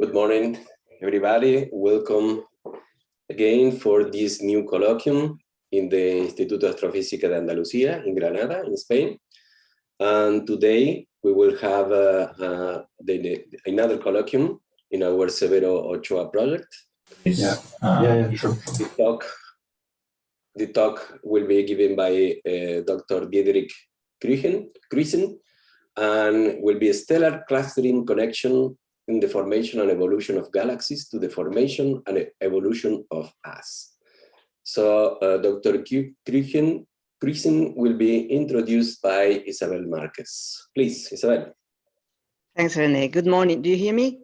Good morning, everybody. Welcome again for this new colloquium in the Instituto Astrofísica de Andalucía in Granada, in Spain. And today we will have uh, uh, the, the, another colloquium in our Severo Ochoa project. Yeah, uh, yeah, yeah, sure. The talk, the talk will be given by uh, Dr. Diederik Kruijsen and will be a stellar clustering connection in the formation and evolution of galaxies to the formation and evolution of us. So uh, Dr. Kruijsen will be introduced by Isabel Marquez. Please, Isabel. Thanks, Rene. Good morning. Do you hear me?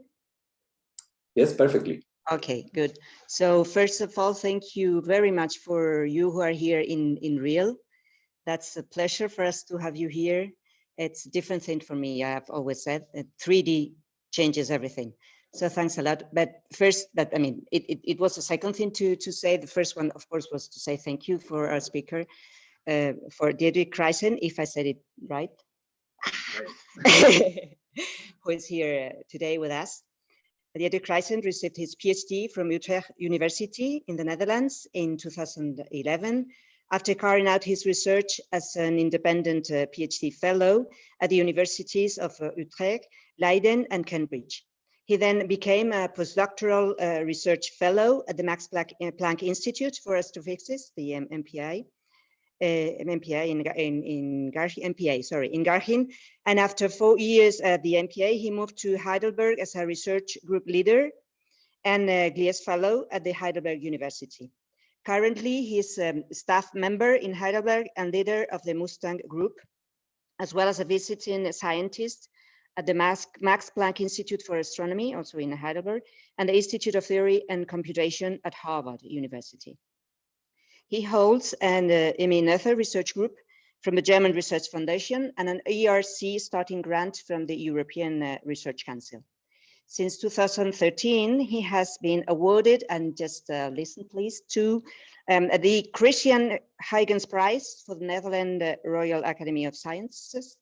Yes, perfectly. Okay, good. So first of all, thank you very much for you who are here in, in real. That's a pleasure for us to have you here. It's a different thing for me. I have always said that 3D changes everything. So thanks a lot. But first, that I mean, it, it, it was a second thing to, to say. The first one, of course, was to say thank you for our speaker, uh, for Diederik Kruijsen, if I said it right, who is here today with us. Diederik Kruijsen received his PhD from Utrecht University in the Netherlands in 2011 after carrying out his research as an independent uh, PhD fellow at the universities of uh, Utrecht, Leiden and Cambridge. He then became a postdoctoral uh, research fellow at the Max Planck, uh, Institute for Astrophysics, the um, MPI, uh, MPI in, in, in MPA, sorry, in Garching. And after four years at the MPA, he moved to Heidelberg as a research group leader and a Gliese fellow at the Heidelberg University. Currently, he's a um, staff member in Heidelberg and leader of the Mustang Group, as well as a visiting scientist at the Max, Planck Institute for Astronomy, also in Heidelberg, and the Institute of Theory and Computation at Harvard University. He holds an uh, Noether Research Group from the German Research Foundation and an ERC starting grant from the European uh, Research Council. Since 2013, he has been awarded, and just uh, listen please, to um, the Christiaan Huygens Prize for the Netherlands Royal Academy of Sciences,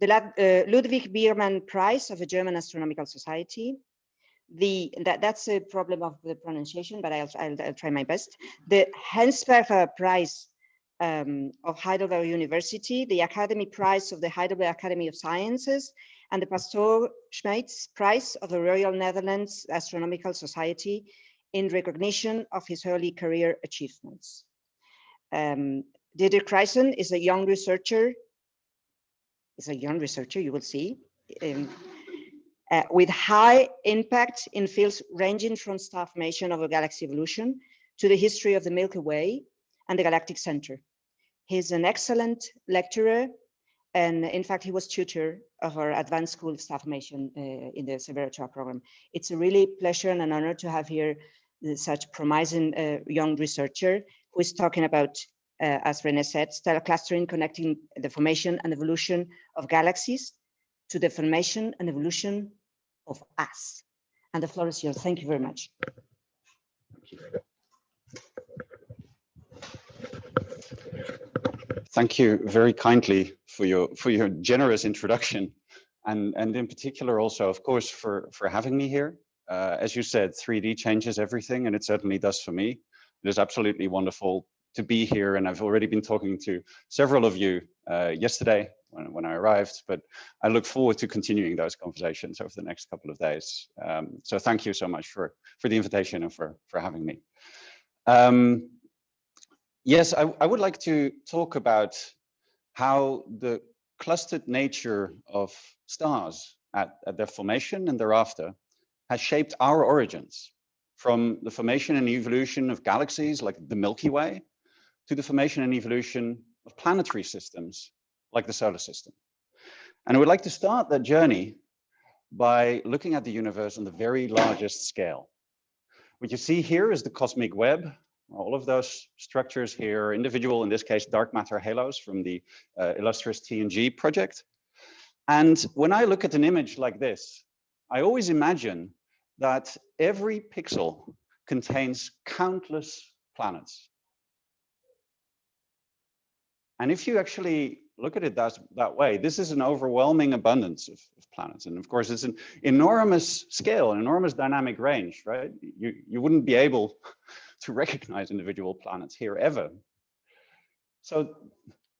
the uh, Ludwig Biermann Prize of the German Astronomical Society, the that, that's a problem of the pronunciation, but I'll, I'll, I'll try my best. The Hengstberger Prize um, of Heidelberg University, the Academy Prize of the Heidelberg Academy of Sciences, and the Pastoor Schmeits Prize of the Royal Netherlands Astronomical Society in recognition of his early career achievements. Um, Diederik Kruijsen is a young researcher is a young researcher, you will see, um, uh, with high impact in fields ranging from star formation of a galaxy evolution to the history of the Milky Way and the galactic center. He's an excellent lecturer, and in fact, he was tutor of our advanced school star formation uh, in the Severo program. It's a really pleasure and an honor to have here uh, such promising uh, young researcher who is talking about uh, as Rene said, stellar clustering connecting the formation and evolution of galaxies to the formation and evolution of us. And the floor is yours. Thank you very much. Thank you very kindly for your for your generous introduction, and and in particular also, of course, for for having me here. Uh, as you said, 3D changes everything, and it certainly does for me. It is absolutely wonderful to be here. And I've already been talking to several of you uh, yesterday when, when I arrived, but I look forward to continuing those conversations over the next couple of days. Um, so thank you so much for, for the invitation and for, for having me. Um, yes, I, I would like to talk about how the clustered nature of stars at, at their formation and thereafter has shaped our origins from the formation and evolution of galaxies like the Milky Way to the formation and evolution of planetary systems like the solar system. And I would like to start that journey by looking at the universe on the very largest scale. What you see here is the cosmic web. All of those structures here, individual, in this case, dark matter halos from the uh, Illustris TNG project. And when I look at an image like this, I always imagine that every pixel contains countless planets. And if you actually look at it that, that way, this is an overwhelming abundance of, of, planets. And of course, it's an enormous scale, an enormous dynamic range, right? You, you wouldn't be able to recognize individual planets here ever. So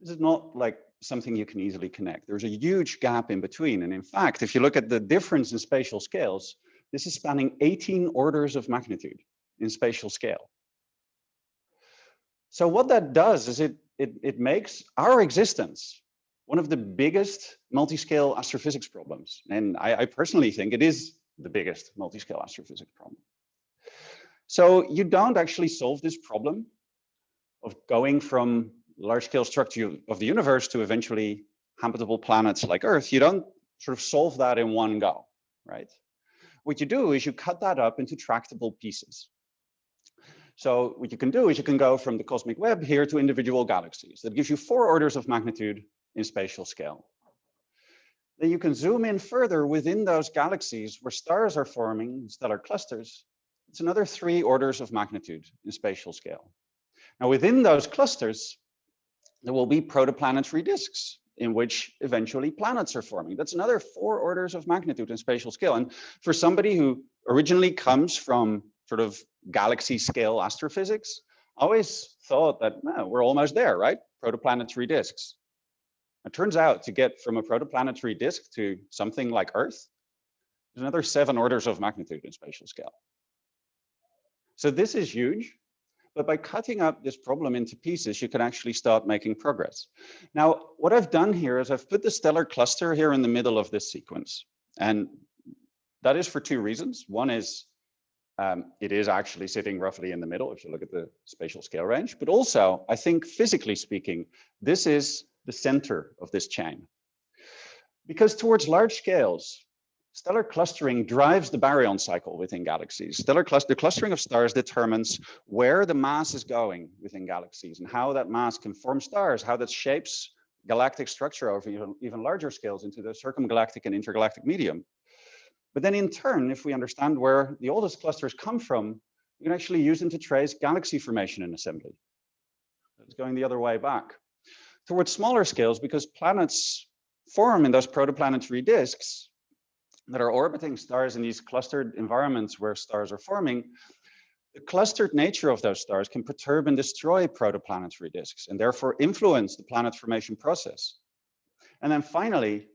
this is not like something you can easily connect. There's a huge gap in between. And in fact, if you look at the difference in spatial scales, this is spanning 18 orders of magnitude in spatial scale. So what that does is it, it, it makes our existence one of the biggest multi-scale astrophysics problems. And I, I personally think it is the biggest multi-scale astrophysics problem. So you don't actually solve this problem of going from large scale structure of the universe to eventually habitable planets like Earth. You don't sort of solve that in one go, right? What you do is you cut that up into tractable pieces. So what you can do is you can go from the cosmic web here to individual galaxies. That gives you four orders of magnitude in spatial scale. Then you can zoom in further within those galaxies where stars are forming stellar clusters. It's another three orders of magnitude in spatial scale. Now within those clusters, there will be protoplanetary disks in which eventually planets are forming. That's another four orders of magnitude in spatial scale. And for somebody who originally comes from sort of galaxy scale astrophysics, I always thought that well, we're almost there, right? Protoplanetary disks. It turns out to get from a protoplanetary disk to something like Earth, there's another seven orders of magnitude in spatial scale. So this is huge. But by cutting up this problem into pieces, you can actually start making progress. Now, what I've done here is I've put the stellar cluster here in the middle of this sequence. And that is for two reasons. One is um, it is actually sitting roughly in the middle if you look at the spatial scale range. But also, I think physically speaking, this is the center of this chain. Because towards large scales, stellar clustering drives the baryon cycle within galaxies. Stellar cluster, the clustering of stars determines where the mass is going within galaxies and how that mass can form stars, how that shapes galactic structure over even, even larger scales into the circumgalactic and intergalactic medium. But then in turn, if we understand where the oldest clusters come from, we can actually use them to trace galaxy formation and assembly. It's going the other way back. Towards smaller scales, because planets form in those protoplanetary disks that are orbiting stars in these clustered environments where stars are forming, the clustered nature of those stars can perturb and destroy protoplanetary disks and therefore influence the planet formation process. And then finally,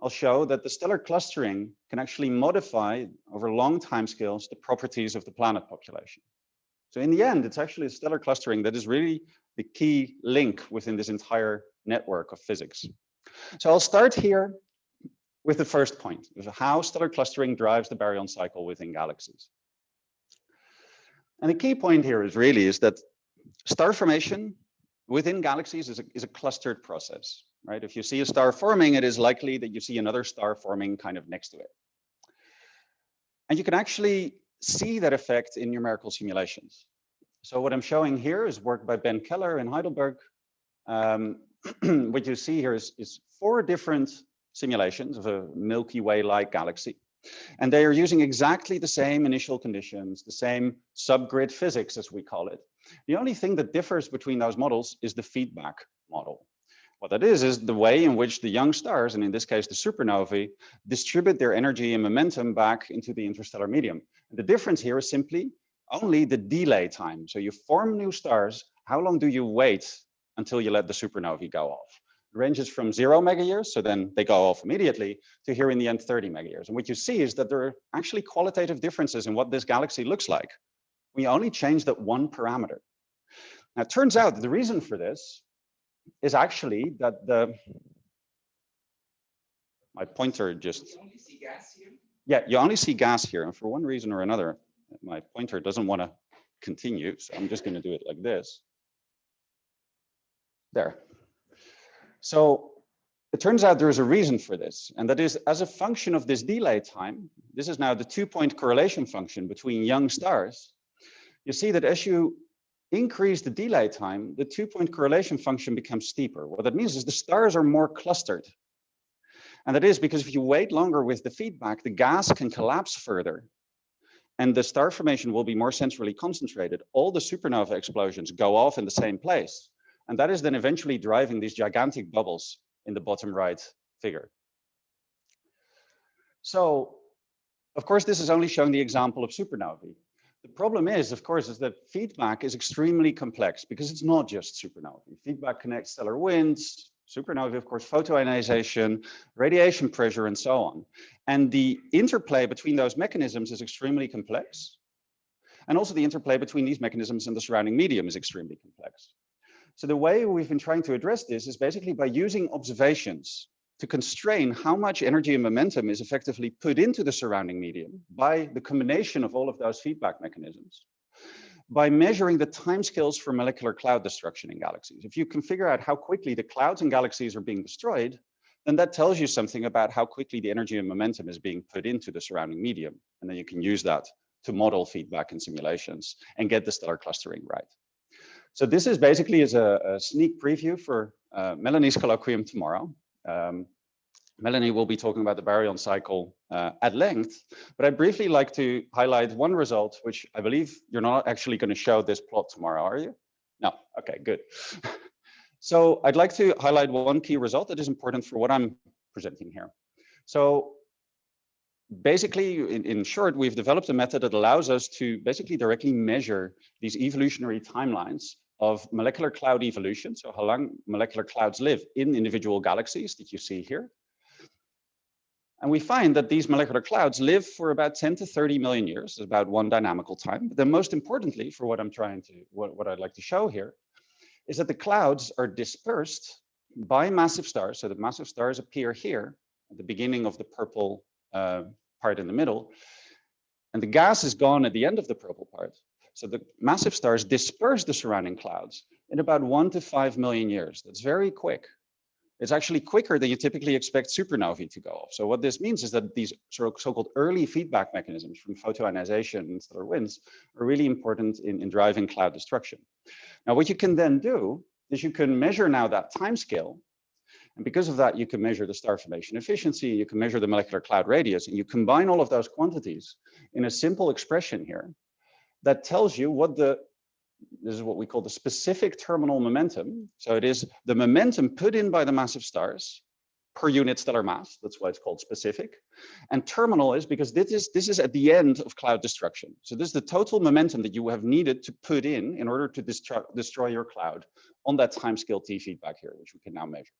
I'll show that the stellar clustering can actually modify over long timescales the properties of the planet population. So in the end, it's actually stellar clustering that is really the key link within this entire network of physics. So I'll start here with the first point, how stellar clustering drives the baryon cycle within galaxies. And the key point here is really is that star formation within galaxies is a, is a clustered process right? If you see a star forming, it is likely that you see another star forming kind of next to it. And you can actually see that effect in numerical simulations. So what I'm showing here is work by Ben Keller in Heidelberg. Um, what you see here is, is four different simulations of a Milky Way-like galaxy. And they are using exactly the same initial conditions, the same subgrid physics, as we call it. The only thing that differs between those models is the feedback model. What that is, is the way in which the young stars, and in this case, the supernovae, distribute their energy and momentum back into the interstellar medium. And the difference here is simply only the delay time. So you form new stars, how long do you wait until you let the supernovae go off? Ranges from zero mega years, so then they go off immediately, to here in the end 30 mega years. And what you see is that there are actually qualitative differences in what this galaxy looks like. We only change that one parameter. Now, it turns out that the reason for this is actually that the my pointer just yeah you only see gas here and for one reason or another my pointer doesn't want to continue so i'm just going to do it like this there so it turns out there is a reason for this and that is as a function of this delay time this is now the two point correlation function between young stars you see that as you increase the delay time, the two-point correlation function becomes steeper. What that means is the stars are more clustered. And that is because if you wait longer with the feedback, the gas can collapse further and the star formation will be more centrally concentrated. All the supernova explosions go off in the same place. And that is then eventually driving these gigantic bubbles in the bottom right figure. So, of course, this is only showing the example of supernovae. The problem is, of course, is that feedback is extremely complex because it's not just supernovae. Feedback connects stellar winds, supernovae, of course, photoionization, radiation pressure, and so on. And the interplay between those mechanisms is extremely complex. And also the interplay between these mechanisms and the surrounding medium is extremely complex. So the way we've been trying to address this is basically by using observations to constrain how much energy and momentum is effectively put into the surrounding medium by the combination of all of those feedback mechanisms by measuring the timescales for molecular cloud destruction in galaxies. If you can figure out how quickly the clouds and galaxies are being destroyed, then that tells you something about how quickly the energy and momentum is being put into the surrounding medium. And then you can use that to model feedback in simulations and get the stellar clustering right. So this is basically as a, a sneak preview for uh, Melanie's colloquium tomorrow. Um, Melanie will be talking about the baryon cycle uh, at length, but I'd briefly like to highlight one result, which I believe you're not actually going to show this plot tomorrow, are you? No, okay, good. so I'd like to highlight one key result that is important for what I'm presenting here. So basically, in, in short, we've developed a method that allows us to basically directly measure these evolutionary timelines of molecular cloud evolution, so how long molecular clouds live in individual galaxies that you see here. And we find that these molecular clouds live for about 10 to 30 million years, about one dynamical time. But then most importantly, for what I'm trying to, what, what I'd like to show here, is that the clouds are dispersed by massive stars. So the massive stars appear here at the beginning of the purple uh, part in the middle. And the gas is gone at the end of the purple part. So the massive stars disperse the surrounding clouds in about one to five million years. That's very quick. It's actually quicker than you typically expect supernovae to go off. So what this means is that these so-called early feedback mechanisms from photoionization and stellar winds are really important in, in driving cloud destruction. Now, what you can then do is you can measure now that time scale. And because of that, you can measure the star formation efficiency, you can measure the molecular cloud radius, and you combine all of those quantities in a simple expression here that tells you what the, this is what we call the specific terminal momentum. So it is the momentum put in by the massive stars per unit stellar mass. That's why it's called specific. And terminal is because this is, this is at the end of cloud destruction. So this is the total momentum that you have needed to put in in order to destroy, destroy your cloud on that time scale T feedback here, which we can now measure.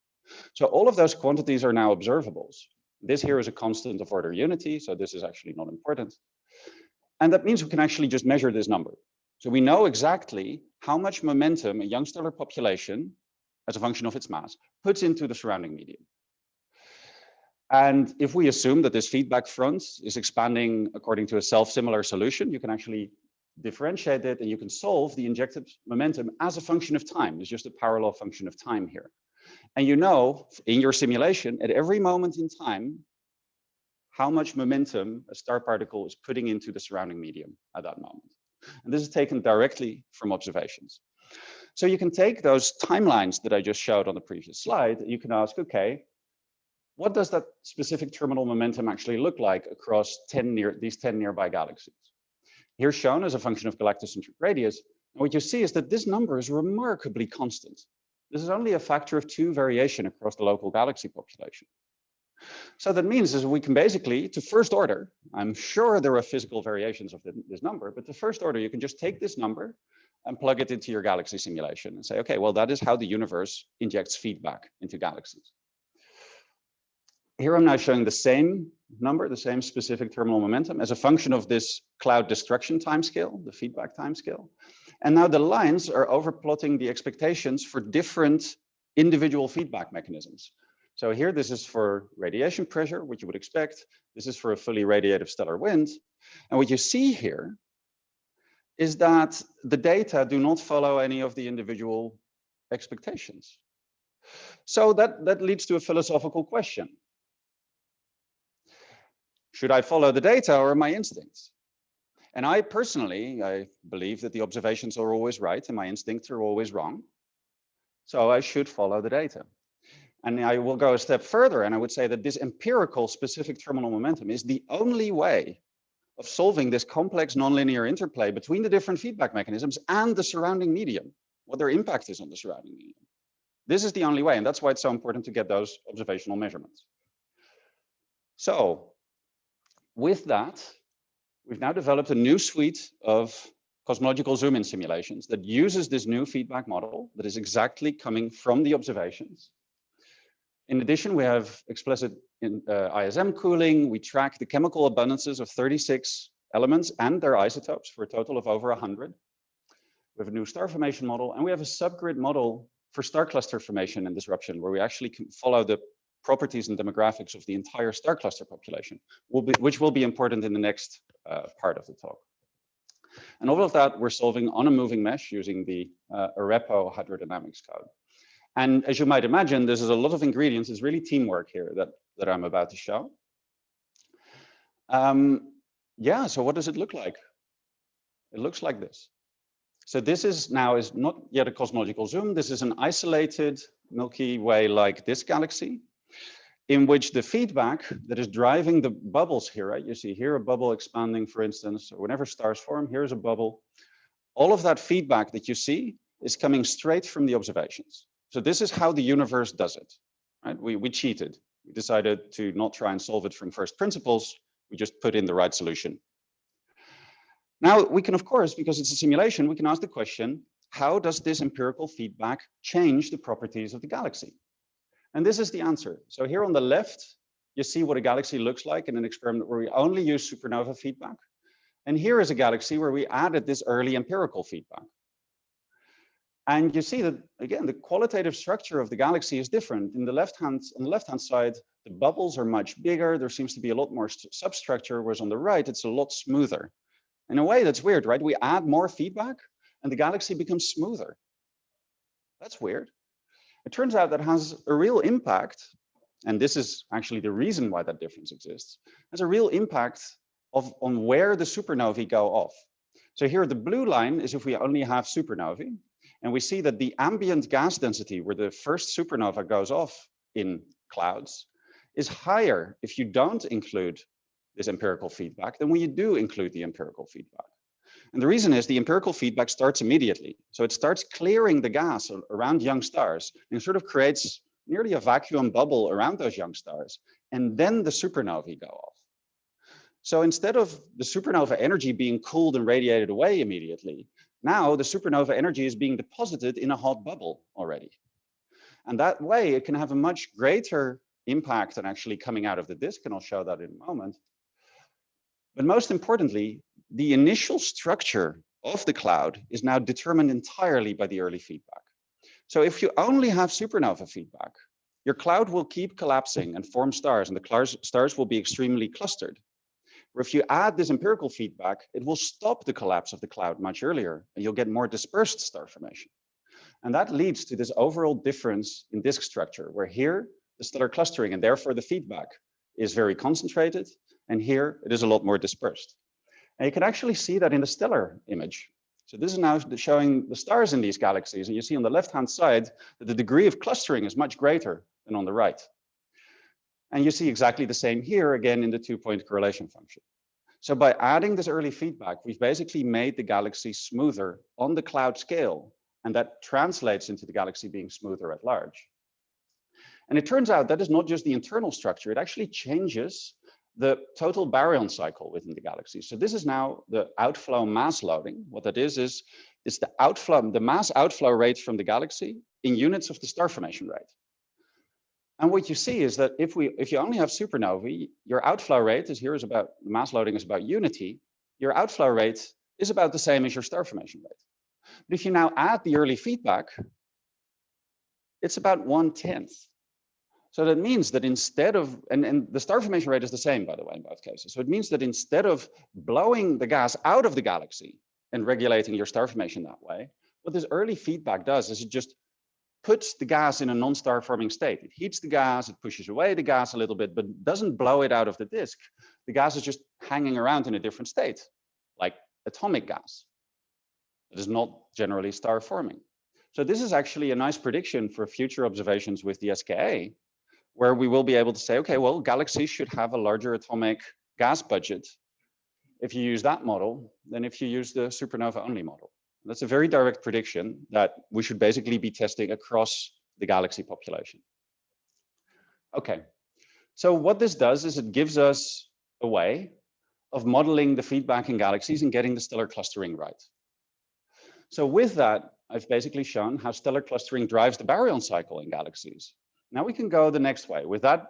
So all of those quantities are now observables. This here is a constant of order unity, so this is actually not important. And that means we can actually just measure this number. So we know exactly how much momentum a young stellar population, as a function of its mass, puts into the surrounding medium. And if we assume that this feedback front is expanding according to a self-similar solution, you can actually differentiate it and you can solve the injected momentum as a function of time. It's just a parallel function of time here. And you know, in your simulation, at every moment in time, how much momentum a star particle is putting into the surrounding medium at that moment. And this is taken directly from observations. So you can take those timelines that I just showed on the previous slide. You can ask, okay, what does that specific terminal momentum actually look like across 10 near these 10 nearby galaxies? Here shown as a function of galactocentric radius. And what you see is that this number is remarkably constant. This is only a factor of two variation across the local galaxy population. So that means is we can basically, to first order, I'm sure there are physical variations of this number, but to first order, you can just take this number and plug it into your galaxy simulation and say, okay, well, that is how the universe injects feedback into galaxies. Here I'm now showing the same number, the same specific terminal momentum as a function of this cloud destruction timescale, the feedback timescale. And now the lines are overplotting the expectations for different individual feedback mechanisms. So here, this is for radiation pressure, which you would expect. This is for a fully radiative stellar wind. And what you see here is that the data do not follow any of the individual expectations. So that, that leads to a philosophical question. Should I follow the data or my instincts? And I personally, I believe that the observations are always right and my instincts are always wrong. So I should follow the data. And I will go a step further and I would say that this empirical specific terminal momentum is the only way of solving this complex nonlinear interplay between the different feedback mechanisms and the surrounding medium. what their impact is on the surrounding medium. This is the only way, and that's why it's so important to get those observational measurements. So with that, we've now developed a new suite of cosmological zoom-in simulations that uses this new feedback model that is exactly coming from the observations. In addition, we have explicit in, uh, ISM cooling. We track the chemical abundances of 36 elements and their isotopes for a total of over 100. We have a new star formation model, and we have a subgrid model for star cluster formation and disruption, where we actually can follow the properties and demographics of the entire star cluster population, will be, which will be important in the next uh, part of the talk. And all of that we're solving on a moving mesh using the uh, Arepo hydrodynamics code. And as you might imagine, there's a lot of ingredients. It's really teamwork here that, that I'm about to show. Um, yeah, so what does it look like? It looks like this. So this is now is not yet a cosmological zoom. This is an isolated Milky Way-like this galaxy in which the feedback that is driving the bubbles here, right? You see here a bubble expanding, for instance, or whenever stars form, here's a bubble. All of that feedback that you see is coming straight from the observations. So this is how the universe does it, right? We, we cheated. We decided to not try and solve it from first principles. We just put in the right solution. Now we can, of course, because it's a simulation, we can ask the question, how does this empirical feedback change the properties of the galaxy? And this is the answer. So here on the left, you see what a galaxy looks like in an experiment where we only use supernova feedback. And here is a galaxy where we added this early empirical feedback. And you see that, again, the qualitative structure of the galaxy is different. In the left hand, on the left-hand side, the bubbles are much bigger. There seems to be a lot more substructure, whereas on the right, it's a lot smoother. In a way, that's weird, right? We add more feedback and the galaxy becomes smoother. That's weird. It turns out that has a real impact, and this is actually the reason why that difference exists, has a real impact of on where the supernovae go off. So here the blue line is if we only have supernovae, and we see that the ambient gas density where the first supernova goes off in clouds is higher if you don't include this empirical feedback than when you do include the empirical feedback. And the reason is the empirical feedback starts immediately. So it starts clearing the gas around young stars and sort of creates nearly a vacuum bubble around those young stars. And then the supernovae go off. So instead of the supernova energy being cooled and radiated away immediately, now the supernova energy is being deposited in a hot bubble already. And that way it can have a much greater impact than actually coming out of the disk, and I'll show that in a moment. But most importantly, the initial structure of the cloud is now determined entirely by the early feedback. So if you only have supernova feedback, your cloud will keep collapsing and form stars, and the stars will be extremely clustered. Or if you add this empirical feedback, it will stop the collapse of the cloud much earlier, and you'll get more dispersed star formation. And that leads to this overall difference in disk structure, where here the stellar clustering and therefore the feedback is very concentrated, and here it is a lot more dispersed. And you can actually see that in the stellar image. So this is now showing the stars in these galaxies, and you see on the left-hand side that the degree of clustering is much greater than on the right. And you see exactly the same here again in the two-point correlation function. So by adding this early feedback, we've basically made the galaxy smoother on the cloud scale, and that translates into the galaxy being smoother at large. And it turns out that is not just the internal structure, it actually changes the total baryon cycle within the galaxy. So this is now the outflow mass loading. What that is, is it's the outflow, the mass outflow rate from the galaxy in units of the star formation rate. And what you see is that if we if you only have supernovae, your outflow rate is here is about the mass loading is about unity. Your outflow rate is about the same as your star formation rate. But if you now add the early feedback, it's about one tenth. So that means that instead of, and, and the star formation rate is the same, by the way, in both cases. So it means that instead of blowing the gas out of the galaxy and regulating your star formation that way, what this early feedback does is it just puts the gas in a non-star forming state. It heats the gas, it pushes away the gas a little bit, but doesn't blow it out of the disk. The gas is just hanging around in a different state, like atomic gas. It is not generally star forming. So this is actually a nice prediction for future observations with the SKA, where we will be able to say, okay, well, galaxies should have a larger atomic gas budget if you use that model than if you use the supernova only model. That's a very direct prediction that we should basically be testing across the galaxy population. Okay, so what this does is it gives us a way of modeling the feedback in galaxies and getting the stellar clustering right. So with that, I've basically shown how stellar clustering drives the baryon cycle in galaxies. Now we can go the next way. With that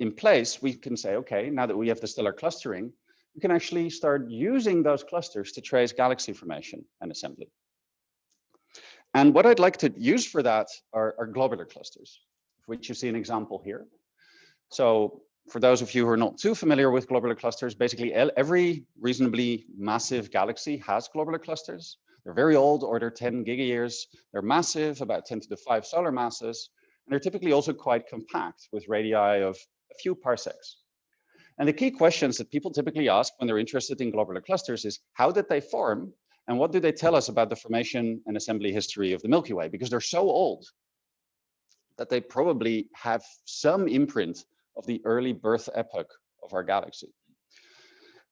in place, we can say, okay, now that we have the stellar clustering, we can actually start using those clusters to trace galaxy formation and assembly. And what I'd like to use for that are, are globular clusters, which you see an example here. So for those of you who are not too familiar with globular clusters, basically every reasonably massive galaxy has globular clusters. They're very old, order 10 gigayears. They're massive, about 10 to the 5 solar masses. And they're typically also quite compact with radii of a few parsecs. And the key questions that people typically ask when they're interested in globular clusters is how did they form and what do they tell us about the formation and assembly history of the Milky Way? Because they're so old that they probably have some imprint of the early birth epoch of our galaxy.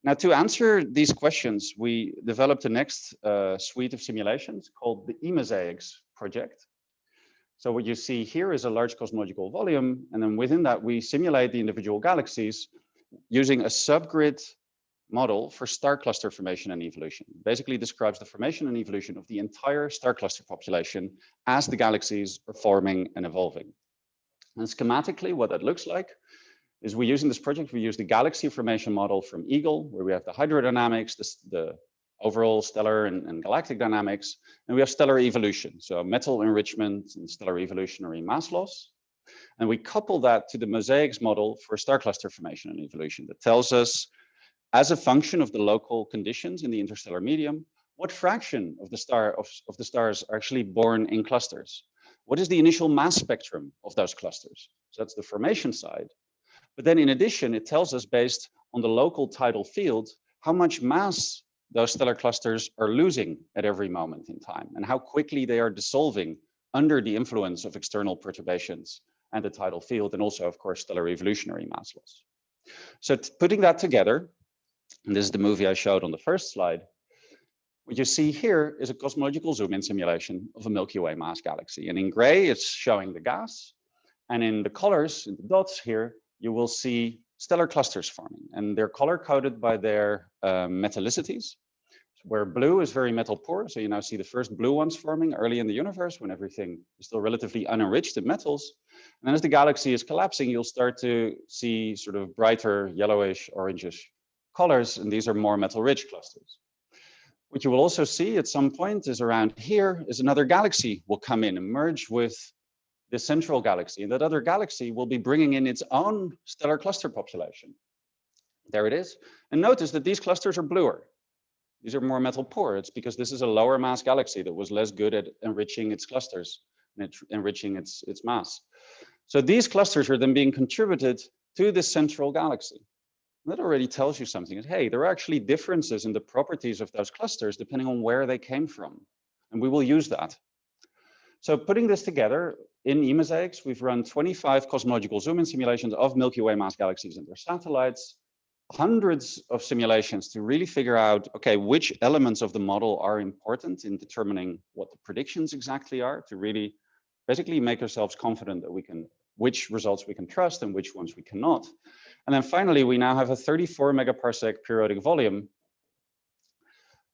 Now, to answer these questions, we developed the next uh, suite of simulations called the eMosaics project. So what you see here is a large cosmological volume, and then within that, we simulate the individual galaxies using a subgrid model for star cluster formation and evolution. Basically describes the formation and evolution of the entire star cluster population as the galaxies are forming and evolving. And schematically, what that looks like is we use in this project, we use the galaxy formation model from EAGLE, where we have the hydrodynamics, the, the overall stellar and, and, galactic dynamics, and we have stellar evolution, so metal enrichment and stellar evolutionary mass loss. And we couple that to the mosaics model for star cluster formation and evolution that tells us, as a function of the local conditions in the interstellar medium, what fraction of the star of, of the stars are actually born in clusters. What is the initial mass spectrum of those clusters? So that's the formation side. But then in addition, it tells us based on the local tidal field, how much mass those stellar clusters are losing at every moment in time and how quickly they are dissolving under the influence of external perturbations and the tidal field and also of course stellar evolutionary mass loss. So putting that together, and this is the movie I showed on the first slide, what you see here is a cosmological zoom-in simulation of a Milky Way mass galaxy. And in gray, it's showing the gas. And in the colors, in the dots here, you will see stellar clusters forming and they're color coded by their uh, metallicities where blue is very metal poor. So you now see the first blue ones forming early in the universe when everything is still relatively unenriched in metals. And then as the galaxy is collapsing, you'll start to see sort of brighter yellowish, orangish colors. And these are more metal rich clusters. What you will also see at some point is around here is another galaxy will come in and merge with the central galaxy. And that other galaxy will be bringing in its own stellar cluster population. There it is. And notice that these clusters are bluer. These are more metal poor. It's because this is a lower mass galaxy that was less good at enriching its clusters and enriching its, its mass. So these clusters are then being contributed to the central galaxy. that already tells you something. Hey, there are actually differences in the properties of those clusters depending on where they came from. And we will use that. So putting this together, in eMosaics, we've run 25 cosmological zoom-in simulations of Milky Way mass galaxies and their satellites, hundreds of simulations to really figure out, okay, which elements of the model are important in determining what the predictions exactly are to really basically make ourselves confident that we can, which results we can trust and which ones we cannot. And then finally, we now have a 34 megaparsec periodic volume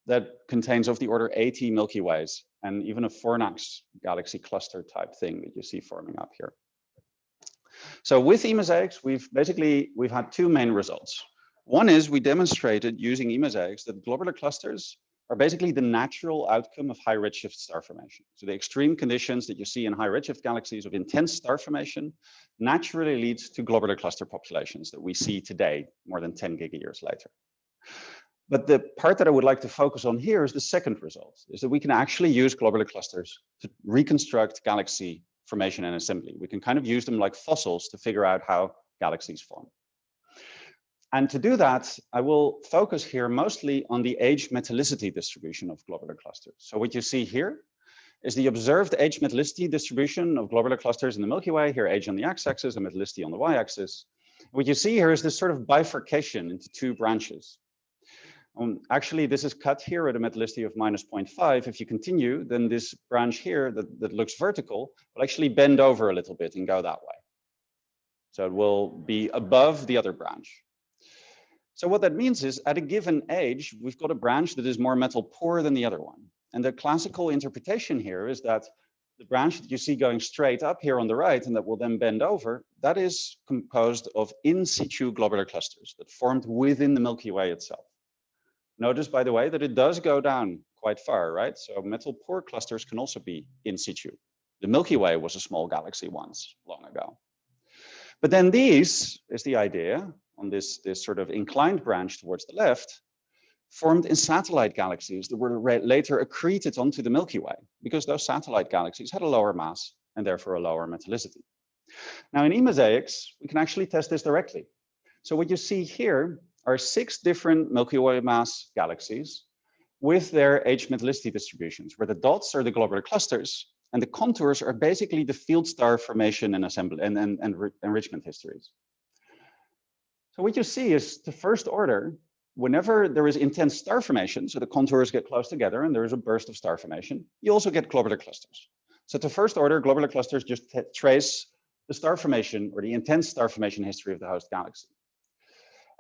that contains of the order 80 Milky Ways and even a Fornax galaxy cluster type thing that you see forming up here. So with eMosaics, we've basically, we've had two main results. One is we demonstrated using eMosaics that globular clusters are basically the natural outcome of high redshift star formation. So the extreme conditions that you see in high redshift galaxies of intense star formation naturally leads to globular cluster populations that we see today, more than 10 gigayears later. But the part that I would like to focus on here is the second result, is that we can actually use globular clusters to reconstruct galaxy formation and assembly. We can kind of use them like fossils to figure out how galaxies form. And to do that, I will focus here mostly on the age metallicity distribution of globular clusters. So what you see here is the observed age metallicity distribution of globular clusters in the Milky Way, here age on the x-axis and metallicity on the y-axis. What you see here is this sort of bifurcation into two branches. Um, actually, this is cut here at a metallicity of minus 0.5. If you continue, then this branch here that, that looks vertical will actually bend over a little bit and go that way. So it will be above the other branch. So what that means is at a given age, we've got a branch that is more metal poor than the other one. And the classical interpretation here is that the branch that you see going straight up here on the right and that will then bend over, that is composed of in situ globular clusters that formed within the Milky Way itself. Notice, by the way, that it does go down quite far, right? So metal poor clusters can also be in situ. The Milky Way was a small galaxy once, long ago. But then these is the idea on this, this sort of inclined branch towards the left, formed in satellite galaxies that were later accreted onto the Milky Way because those satellite galaxies had a lower mass and therefore a lower metallicity. Now in eMosaics, we can actually test this directly. So what you see here are six different Milky Way mass galaxies with their age metallicity distributions, where the dots are the globular clusters and the contours are basically the field star formation and assembly and, and, and enrichment histories. So what you see is the first order, whenever there is intense star formation, so the contours get close together and there is a burst of star formation, you also get globular clusters. So the first order, globular clusters just trace the star formation or the intense star formation history of the host galaxy.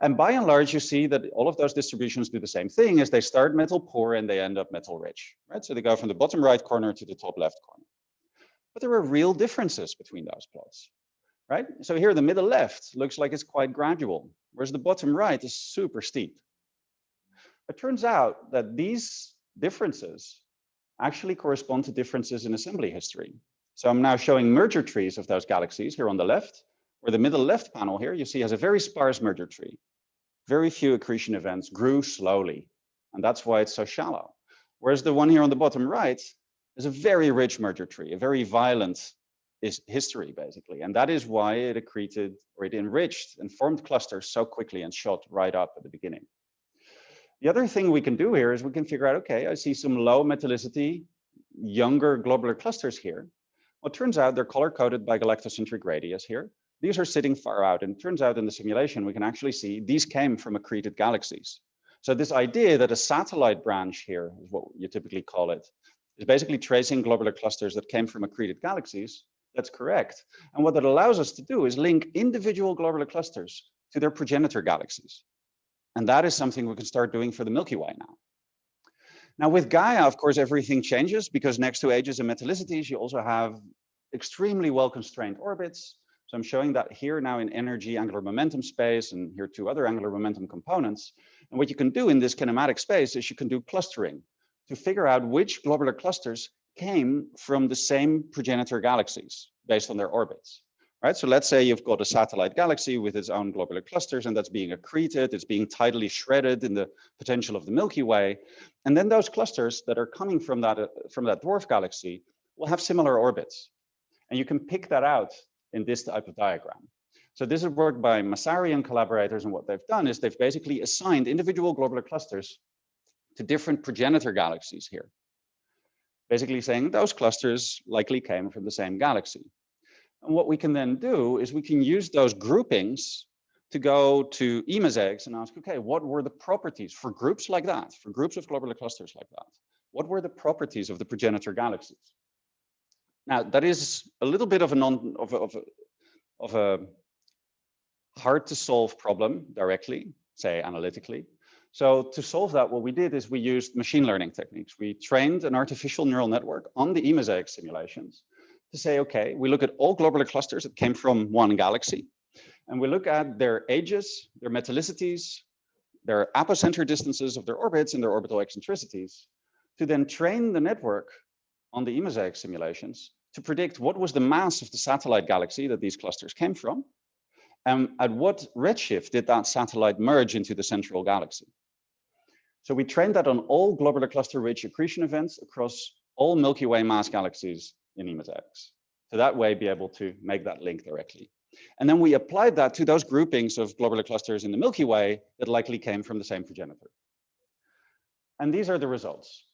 And by and large, you see that all of those distributions do the same thing as they start metal poor and they end up metal rich, right? So they go from the bottom right corner to the top left corner. But there are real differences between those plots, right? So here the middle left looks like it's quite gradual, whereas the bottom right is super steep. It turns out that these differences actually correspond to differences in assembly history. So I'm now showing merger trees of those galaxies here on the left, where the middle left panel here you see has a very sparse merger tree. Very few accretion events grew slowly, and that's why it's so shallow. Whereas the one here on the bottom right is a very rich merger tree, a very violent is history basically. And that is why it accreted or it enriched and formed clusters so quickly and shot right up at the beginning. The other thing we can do here is we can figure out, okay, I see some low metallicity, younger globular clusters here. Well, turns out they're color coded by galactocentric radius here. These are sitting far out and turns out in the simulation, we can actually see these came from accreted galaxies. So this idea that a satellite branch here is what you typically call it, is basically tracing globular clusters that came from accreted galaxies. That's correct. And what that allows us to do is link individual globular clusters to their progenitor galaxies. And that is something we can start doing for the Milky Way now. Now with Gaia, of course, everything changes because next to ages and metallicities, you also have extremely well-constrained orbits. So I'm showing that here now in energy angular momentum space and here two other angular momentum components. And what you can do in this kinematic space is you can do clustering to figure out which globular clusters came from the same progenitor galaxies based on their orbits. Right, so let's say you've got a satellite galaxy with its own globular clusters and that's being accreted, it's being tidally shredded in the potential of the Milky Way. And then those clusters that are coming from that, uh, from that dwarf galaxy will have similar orbits. And you can pick that out in this type of diagram. So this is work by Massari and collaborators and what they've done is they've basically assigned individual globular clusters to different progenitor galaxies here. Basically saying those clusters likely came from the same galaxy. And what we can then do is we can use those groupings to go to eMosaics and ask, okay, what were the properties for groups like that, for groups of globular clusters like that? What were the properties of the progenitor galaxies? Now, that is a little bit of a non of a, of a, of a hard to solve problem directly, say analytically. So to solve that, what we did is we used machine learning techniques. We trained an artificial neural network on the eMosaic simulations to say, okay, we look at all globular clusters that came from one galaxy, and we look at their ages, their metallicities, their apocenter distances of their orbits and their orbital eccentricities, to then train the network on the eMosaic simulations to predict what was the mass of the satellite galaxy that these clusters came from, and at what redshift did that satellite merge into the central galaxy. So we trained that on all globular cluster rich accretion events across all Milky Way mass galaxies in eMosaics. So that way be able to make that link directly. And then we applied that to those groupings of globular clusters in the Milky Way that likely came from the same progenitor. And these are the results.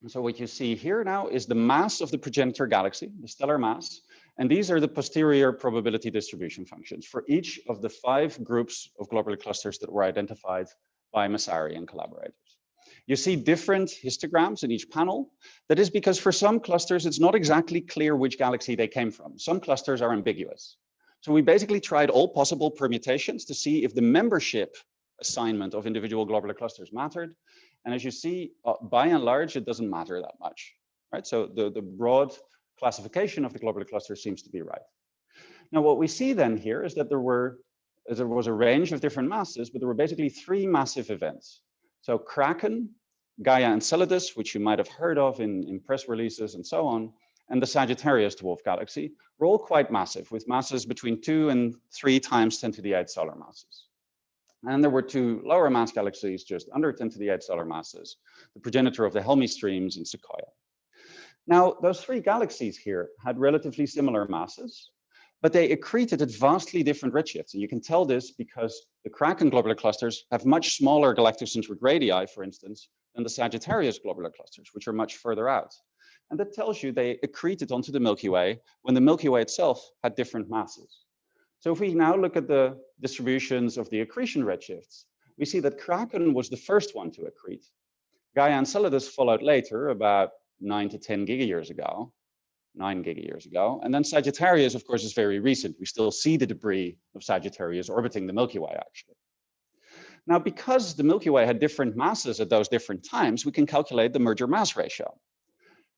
And so what you see here now is the mass of the progenitor galaxy, the stellar mass, and these are the posterior probability distribution functions for each of the five groups of globular clusters that were identified by Massari and collaborators. You see different histograms in each panel. That is because for some clusters, it's not exactly clear which galaxy they came from. Some clusters are ambiguous. So we basically tried all possible permutations to see if the membership assignment of individual globular clusters mattered. And as you see, uh, by and large, it doesn't matter that much, right? So the, the broad classification of the globular cluster seems to be right. Now, what we see then here is that there were there was a range of different masses, but there were basically three massive events. So Kraken, Gaia Enceladus, which you might have heard of in, in press releases and so on, and the Sagittarius dwarf galaxy were all quite massive, with masses between two and three times 10 to the 8 solar masses. And there were two lower mass galaxies just under 10 to the 8 solar masses, the progenitor of the Helmi streams and Sequoia. Now, those three galaxies here had relatively similar masses, but they accreted at vastly different redshifts. And you can tell this because the Kraken globular clusters have much smaller galactic galactocentric radii, for instance, than the Sagittarius globular clusters, which are much further out. And that tells you they accreted onto the Milky Way when the Milky Way itself had different masses. So if we now look at the distributions of the accretion redshifts, we see that Kraken was the first one to accrete. Gaia Enceladus followed later, about nine to 10 gigayears ago, nine gigayears ago. And then Sagittarius, of course, is very recent. We still see the debris of Sagittarius orbiting the Milky Way, actually. Now, because the Milky Way had different masses at those different times, we can calculate the merger mass ratio.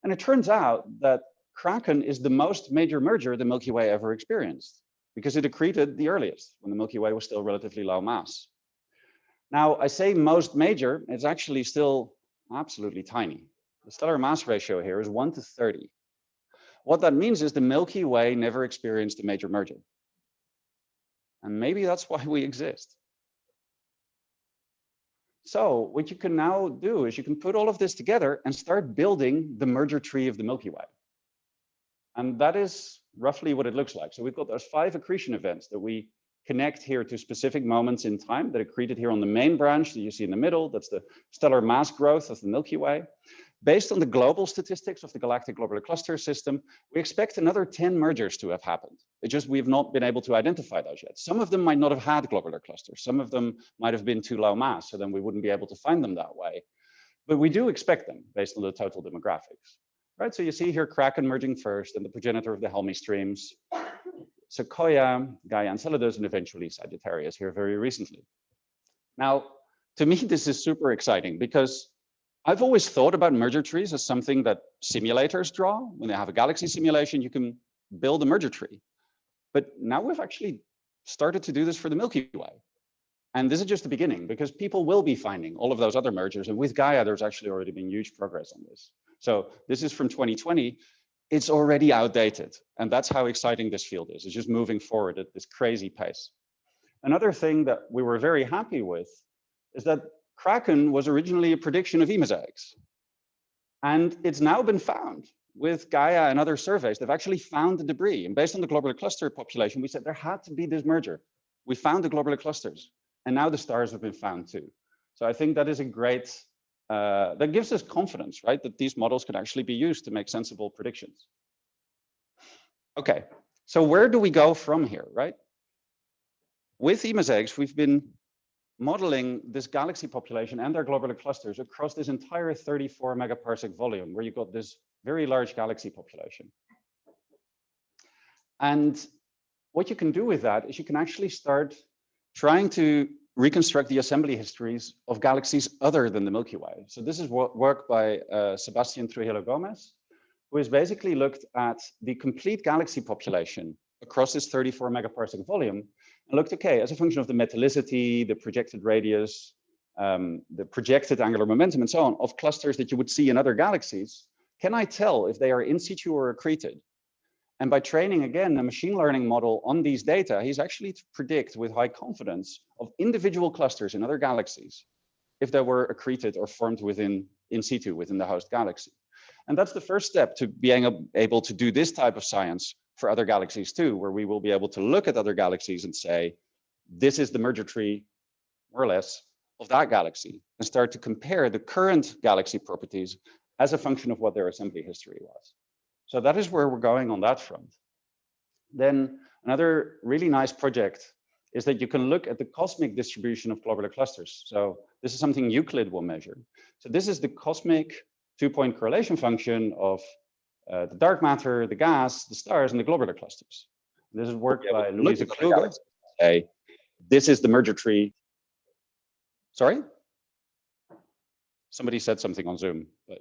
And it turns out that Kraken is the most major merger the Milky Way ever experienced because it accreted the earliest when the Milky Way was still relatively low mass. Now, I say most major, it's actually still absolutely tiny. The stellar mass ratio here is 1 to 30. What that means is the Milky Way never experienced a major merger. And maybe that's why we exist. So what you can now do is you can put all of this together and start building the merger tree of the Milky Way. And that is roughly what it looks like. So we've got those five accretion events that we connect here to specific moments in time that accreted here on the main branch that you see in the middle. That's the stellar mass growth of the Milky Way. Based on the global statistics of the galactic globular cluster system, we expect another 10 mergers to have happened. It just we've not been able to identify those yet. Some of them might not have had globular clusters. Some of them might have been too low mass, so then we wouldn't be able to find them that way. But we do expect them based on the total demographics. Right, so you see here Kraken merging first and the progenitor of the Helmi streams, Sequoia, Gaia Enceladus, and eventually Sagittarius here very recently. Now, to me, this is super exciting because I've always thought about merger trees as something that simulators draw. When they have a galaxy simulation, you can build a merger tree. But now we've actually started to do this for the Milky Way. And this is just the beginning because people will be finding all of those other mergers. And with Gaia, there's actually already been huge progress on this. So this is from 2020. It's already outdated. And that's how exciting this field is. It's just moving forward at this crazy pace. Another thing that we were very happy with is that Kraken was originally a prediction of E-mosaics. And it's now been found with Gaia and other surveys. They've actually found the debris. And based on the globular cluster population, we said there had to be this merger. We found the globular clusters. And now the stars have been found too. So I think that is a great, uh, that gives us confidence, right? That these models can actually be used to make sensible predictions. Okay, so where do we go from here, right? With E-mosaics, we've been modeling this galaxy population and their globular clusters across this entire 34 megaparsec volume where you've got this very large galaxy population. And what you can do with that is you can actually start trying to reconstruct the assembly histories of galaxies other than the Milky Way. So this is work by uh, Sebastian Trujillo Gomez, who has basically looked at the complete galaxy population across this 34 megaparsec volume and looked, okay, as a function of the metallicity, the projected radius, um, the projected angular momentum and so on of clusters that you would see in other galaxies, can I tell if they are in situ or accreted? And by training, again, a machine learning model on these data, he's actually to predict with high confidence of individual clusters in other galaxies, if they were accreted or formed within in situ within the host galaxy. And that's the first step to being able to do this type of science for other galaxies too, where we will be able to look at other galaxies and say, this is the merger tree, more or less, of that galaxy, and start to compare the current galaxy properties as a function of what their assembly history was. So that is where we're going on that front. Then another really nice project is that you can look at the cosmic distribution of globular clusters. So this is something Euclid will measure. So this is the cosmic two-point correlation function of uh, the dark matter, the gas, the stars, and the globular clusters. This is work yeah, by Louisa Kluge. Okay. This is the merger tree. Sorry? Somebody said something on Zoom, but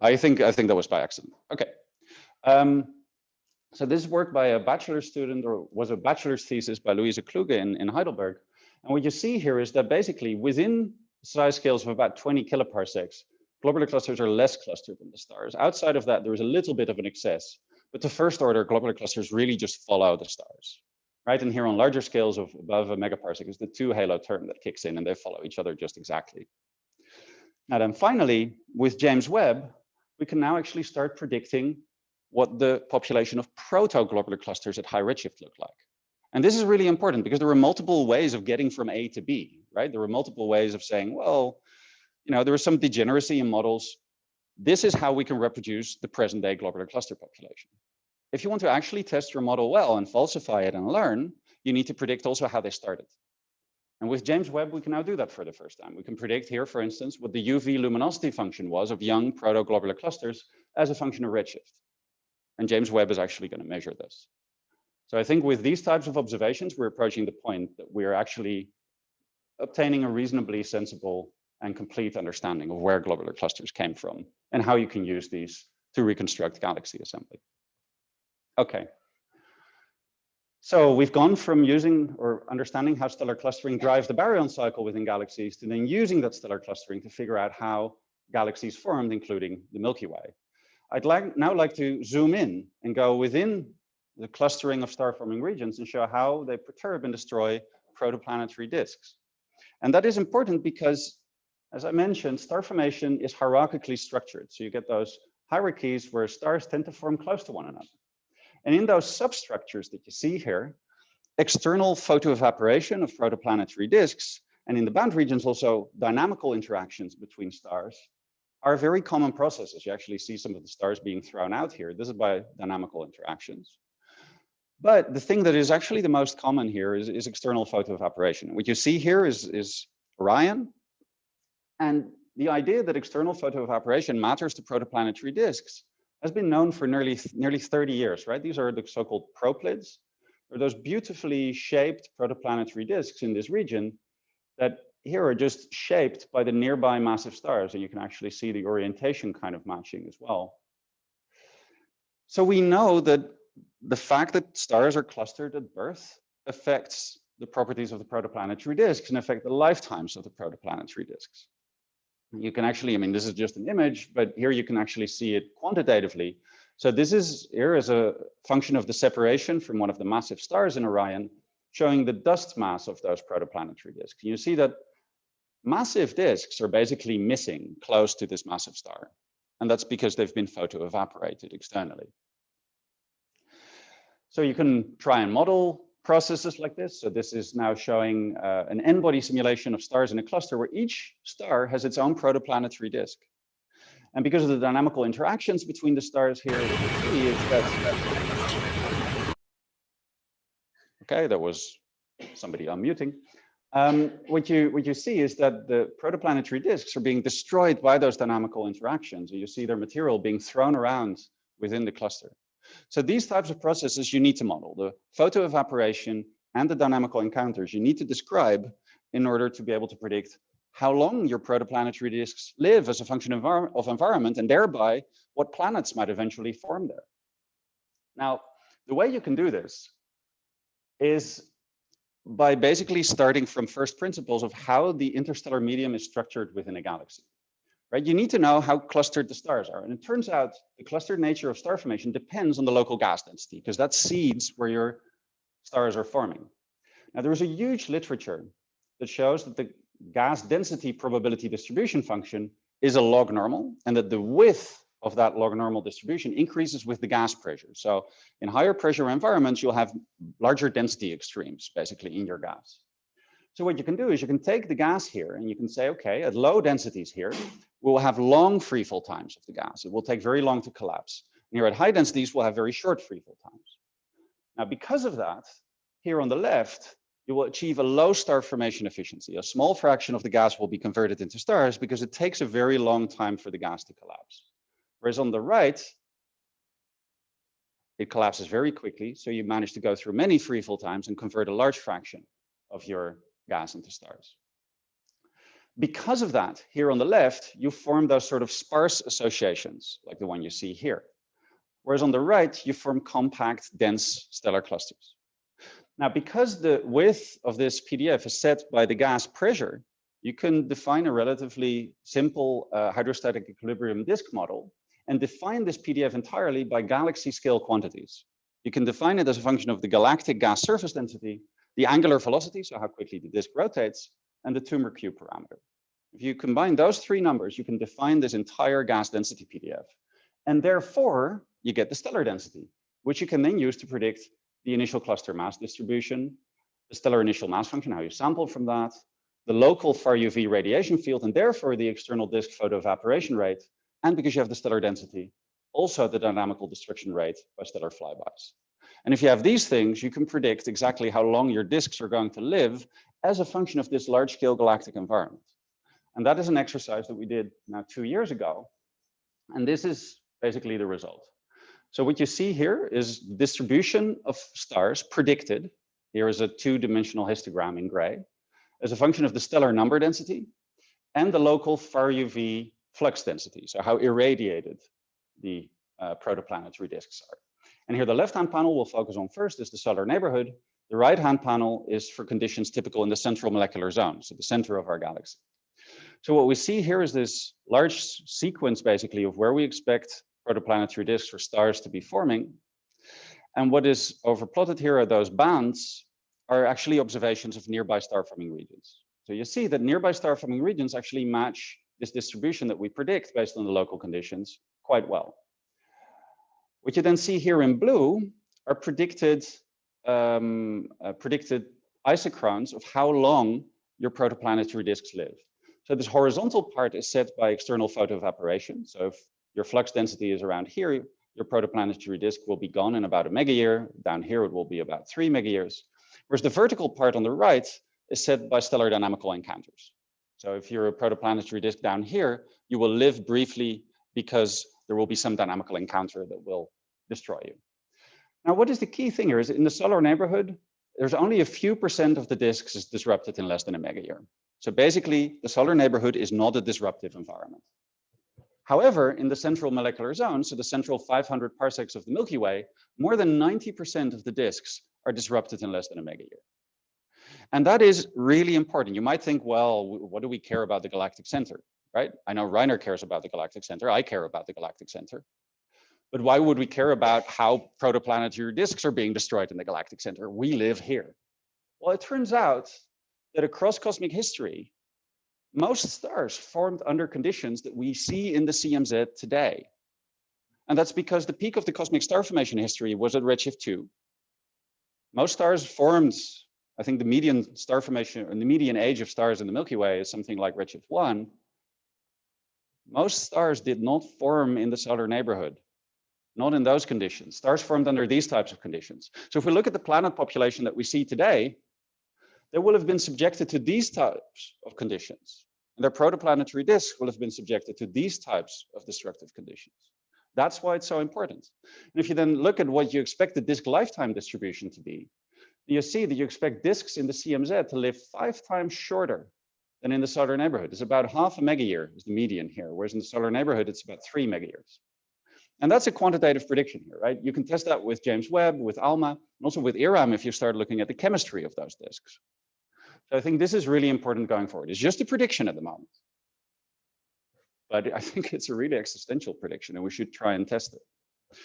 I think I think that was by accident. Okay. Um, so this work by a bachelor student or was a bachelor's thesis by Louisa Kluge in, in Heidelberg. And what you see here is that basically within size scales of about 20 kiloparsecs, globular clusters are less clustered than the stars. Outside of that, there is a little bit of an excess, but the first order globular clusters really just follow the stars, right? And here on larger scales of above a megaparsec is the two halo term that kicks in and they follow each other just exactly. Now then finally, with James Webb, we can now actually start predicting what the population of protoglobular clusters at high redshift look like. And this is really important because there are multiple ways of getting from A to B, right? There are multiple ways of saying, well, you know, there is some degeneracy in models. This is how we can reproduce the present day globular cluster population. If you want to actually test your model well and falsify it and learn, you need to predict also how they started. And with James Webb, we can now do that for the first time. We can predict here, for instance, what the UV luminosity function was of young protoglobular clusters as a function of redshift. And James Webb is actually going to measure this. So I think with these types of observations, we're approaching the point that we're actually obtaining a reasonably sensible and complete understanding of where globular clusters came from and how you can use these to reconstruct galaxy assembly. Okay. So we've gone from using or understanding how stellar clustering drives the baryon cycle within galaxies to then using that stellar clustering to figure out how galaxies formed, including the Milky Way. I'd like now like to zoom in and go within the clustering of star forming regions and show how they perturb and destroy protoplanetary disks. And that is important because, as I mentioned, star formation is hierarchically structured. So you get those hierarchies where stars tend to form close to one another. And in those substructures that you see here, external photoevaporation of protoplanetary disks, and in the bound regions also dynamical interactions between stars are very common processes. You actually see some of the stars being thrown out here. This is by dynamical interactions. But the thing that is actually the most common here is, is external photoevaporation. What you see here is, is Orion. And the idea that external photoevaporation matters to protoplanetary disks has been known for nearly, nearly 30 years, right? These are the so-called proplyds, They're those beautifully shaped protoplanetary disks in this region that here are just shaped by the nearby massive stars, and you can actually see the orientation kind of matching as well. So we know that the fact that stars are clustered at birth affects the properties of the protoplanetary disks and affect the lifetimes of the protoplanetary disks. You can actually, I mean, this is just an image, but here you can actually see it quantitatively. So this is here is a function of the separation from one of the massive stars in Orion, showing the dust mass of those protoplanetary disks. You see that Massive disks are basically missing close to this massive star. And that's because they've been photo-evaporated externally. So you can try and model processes like this. So this is now showing uh, an n-body simulation of stars in a cluster where each star has its own protoplanetary disk. And because of the dynamical interactions between the stars here, that... Okay, that was somebody unmuting. Um, what you what you see is that the protoplanetary disks are being destroyed by those dynamical interactions. and You see their material being thrown around within the cluster. So these types of processes you need to model the photo evaporation and the dynamical encounters you need to describe in order to be able to predict how long your protoplanetary disks live as a function of, of environment and thereby what planets might eventually form there. Now, the way you can do this is by basically starting from first principles of how the interstellar medium is structured within a galaxy. Right? You need to know how clustered the stars are. And it turns out the clustered nature of star formation depends on the local gas density because that seeds where your stars are forming. Now, there is a huge literature that shows that the gas density probability distribution function is a log normal and that the width of that log normal distribution increases with the gas pressure. So in higher pressure environments, you'll have larger density extremes basically in your gas. So what you can do is you can take the gas here and you can say, okay, at low densities here, we'll have long free fall times of the gas. It will take very long to collapse. And here at high densities, we'll have very short free fall times. Now, because of that, here on the left, you will achieve a low star formation efficiency. A small fraction of the gas will be converted into stars because it takes a very long time for the gas to collapse. Whereas on the right, it collapses very quickly. So you manage to go through many free fall times and convert a large fraction of your gas into stars. Because of that, here on the left, you form those sort of sparse associations, like the one you see here. Whereas on the right, you form compact, dense stellar clusters. Now, because the width of this PDF is set by the gas pressure, you can define a relatively simple uh, hydrostatic equilibrium disk model and define this PDF entirely by galaxy scale quantities. You can define it as a function of the galactic gas surface density, the angular velocity, so how quickly the disk rotates, and the Toomre Q parameter. If you combine those three numbers, you can define this entire gas density PDF. And therefore, you get the stellar density, which you can then use to predict the initial cluster mass distribution, the stellar initial mass function, how you sample from that, the local far UV radiation field, and therefore the external disk photoevaporation rate, and because you have the stellar density, also the dynamical destruction rate by stellar flybys. And if you have these things, you can predict exactly how long your disks are going to live as a function of this large scale galactic environment. And that is an exercise that we did now two years ago. And this is basically the result. So what you see here is distribution of stars predicted. Here is a two-dimensional histogram in gray as a function of the stellar number density and the local far UV flux density, so how irradiated the uh, protoplanetary disks are. And here the left-hand panel we'll focus on first is the solar neighborhood. The right-hand panel is for conditions typical in the central molecular zone, so the center of our galaxy. So what we see here is this large sequence basically of where we expect protoplanetary disks for stars to be forming. And what is overplotted here are those bands are actually observations of nearby star forming regions. So you see that nearby star forming regions actually match this distribution that we predict based on the local conditions quite well. What you then see here in blue are predicted um, uh, predicted isochrones of how long your protoplanetary disks live. So this horizontal part is set by external photoevaporation. So if your flux density is around here, your protoplanetary disk will be gone in about a megayear. Down here, it will be about three megayears. Whereas the vertical part on the right is set by stellar dynamical encounters. So if you're a protoplanetary disk down here, you will live briefly because there will be some dynamical encounter that will destroy you. Now, what is the key thing here is in the solar neighborhood, there's only a few percent of the disks is disrupted in less than a megayear. So basically, the solar neighborhood is not a disruptive environment. However, in the central molecular zone, so the central 500 parsecs of the Milky Way, more than 90% of the disks are disrupted in less than a megayear. And that is really important. You might think, well, what do we care about the galactic center, right? I know Rainer cares about the galactic center. I care about the galactic center. But why would we care about how protoplanetary disks are being destroyed in the galactic center? We live here. Well, it turns out that across cosmic history, most stars formed under conditions that we see in the CMZ today. And that's because the peak of the cosmic star formation history was at redshift 2. Most stars formed, I think the median star formation and the median age of stars in the Milky Way is something like redshift 1. Most stars did not form in the solar neighborhood, not in those conditions. Stars formed under these types of conditions. So if we look at the planet population that we see today, they will have been subjected to these types of conditions. And their protoplanetary disk will have been subjected to these types of destructive conditions. That's why it's so important. And if you then look at what you expect the disk lifetime distribution to be, you see that you expect disks in the CMZ to live five times shorter than in the solar neighborhood. It's about half a megayear is the median here, whereas in the solar neighborhood, it's about three megayears. And that's a quantitative prediction here, right? You can test that with James Webb, with ALMA, and also with IRAM if you start looking at the chemistry of those disks. So I think this is really important going forward. It's just a prediction at the moment. But I think it's a really existential prediction and we should try and test it.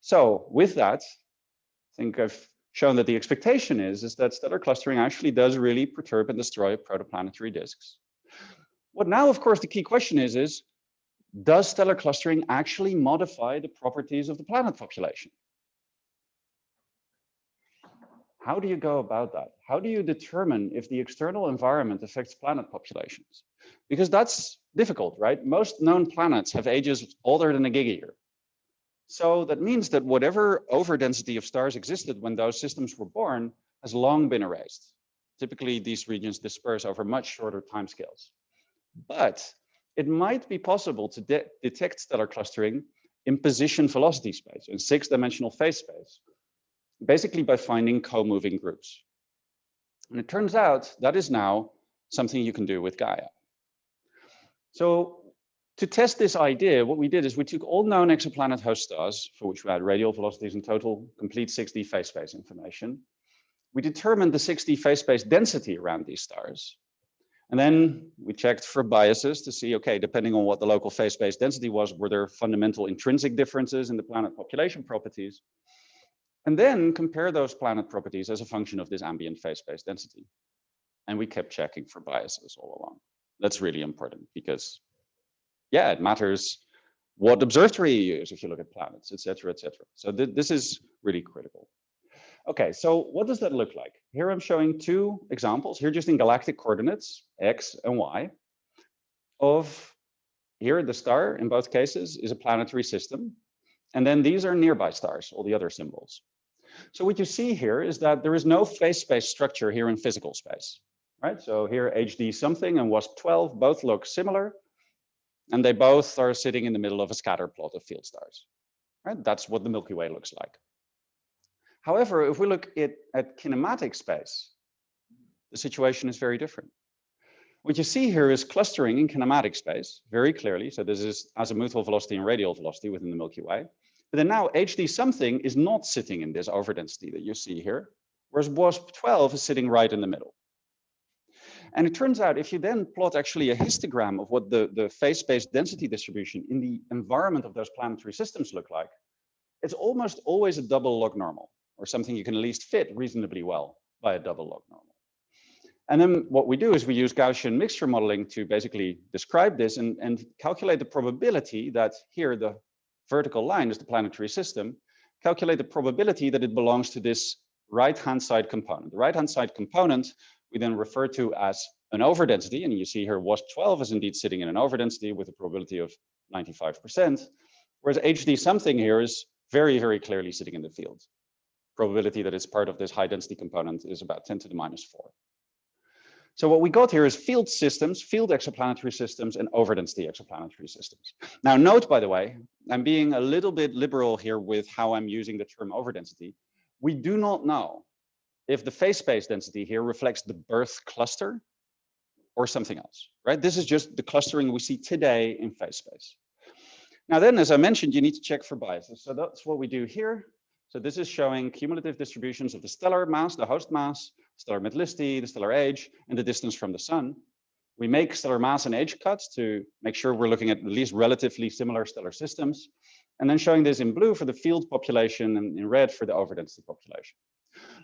So with that, I think I've shown that the expectation is, is that stellar clustering actually does really perturb and destroy protoplanetary disks. What now, of course, the key question is, is does stellar clustering actually modify the properties of the planet population? How do you go about that? How do you determine if the external environment affects planet populations? Because that's difficult, right? Most known planets have ages older than a gigayear. So that means that whatever overdensity of stars existed when those systems were born has long been erased. Typically, these regions disperse over much shorter timescales. But it might be possible to de detect stellar clustering in position velocity space, in six-dimensional phase space, basically by finding co-moving groups. And it turns out that is now something you can do with Gaia. So to test this idea, what we did is we took all known exoplanet host stars, for which we had radial velocities and total complete 6D phase space information. We determined the 6D phase space density around these stars. And then we checked for biases to see, okay, depending on what the local phase space density was, were there fundamental intrinsic differences in the planet population properties? And then compare those planet properties as a function of this ambient phase space density. And we kept checking for biases all along. That's really important because yeah, it matters what observatory you use if you look at planets, et cetera, et cetera. So th this is really critical. Okay, so what does that look like? Here I'm showing two examples, here just in galactic coordinates, X and Y, of here the star in both cases is a planetary system. And then these are nearby stars, all the other symbols. So what you see here is that there is no phase space structure here in physical space, right? So here HD something and WASP 12 both look similar, and they both are sitting in the middle of a scatter plot of field stars. Right? That's what the Milky Way looks like. However, if we look at, at kinematic space, the situation is very different. What you see here is clustering in kinematic space very clearly. So this is azimuthal velocity and radial velocity within the Milky Way. But then now HD something is not sitting in this overdensity that you see here, whereas WASP 12 is sitting right in the middle. And it turns out if you then plot actually a histogram of what the, the phase space density distribution in the environment of those planetary systems look like, it's almost always a double log normal or something you can at least fit reasonably well by a double log normal. And then what we do is we use Gaussian mixture modeling to basically describe this and, and calculate the probability that here the vertical line is the planetary system, calculate the probability that it belongs to this right-hand side component. The right-hand side component we then refer to as an overdensity. And you see here WASP-12 is indeed sitting in an overdensity with a probability of 95%, whereas HD something here is very, very clearly sitting in the field. Probability that it's part of this high density component is about 10 to the minus four. So what we got here is field systems, field exoplanetary systems, and overdensity exoplanetary systems. Now note, by the way, I'm being a little bit liberal here with how I'm using the term overdensity. We do not know if the phase space density here reflects the birth cluster or something else, right? This is just the clustering we see today in phase space. Now then, as I mentioned, you need to check for biases. So that's what we do here. So this is showing cumulative distributions of the stellar mass, the host mass, stellar metallicity, the stellar age, and the distance from the sun. We make stellar mass and age cuts to make sure we're looking at at least relatively similar stellar systems. And then showing this in blue for the field population and in red for the overdensity population.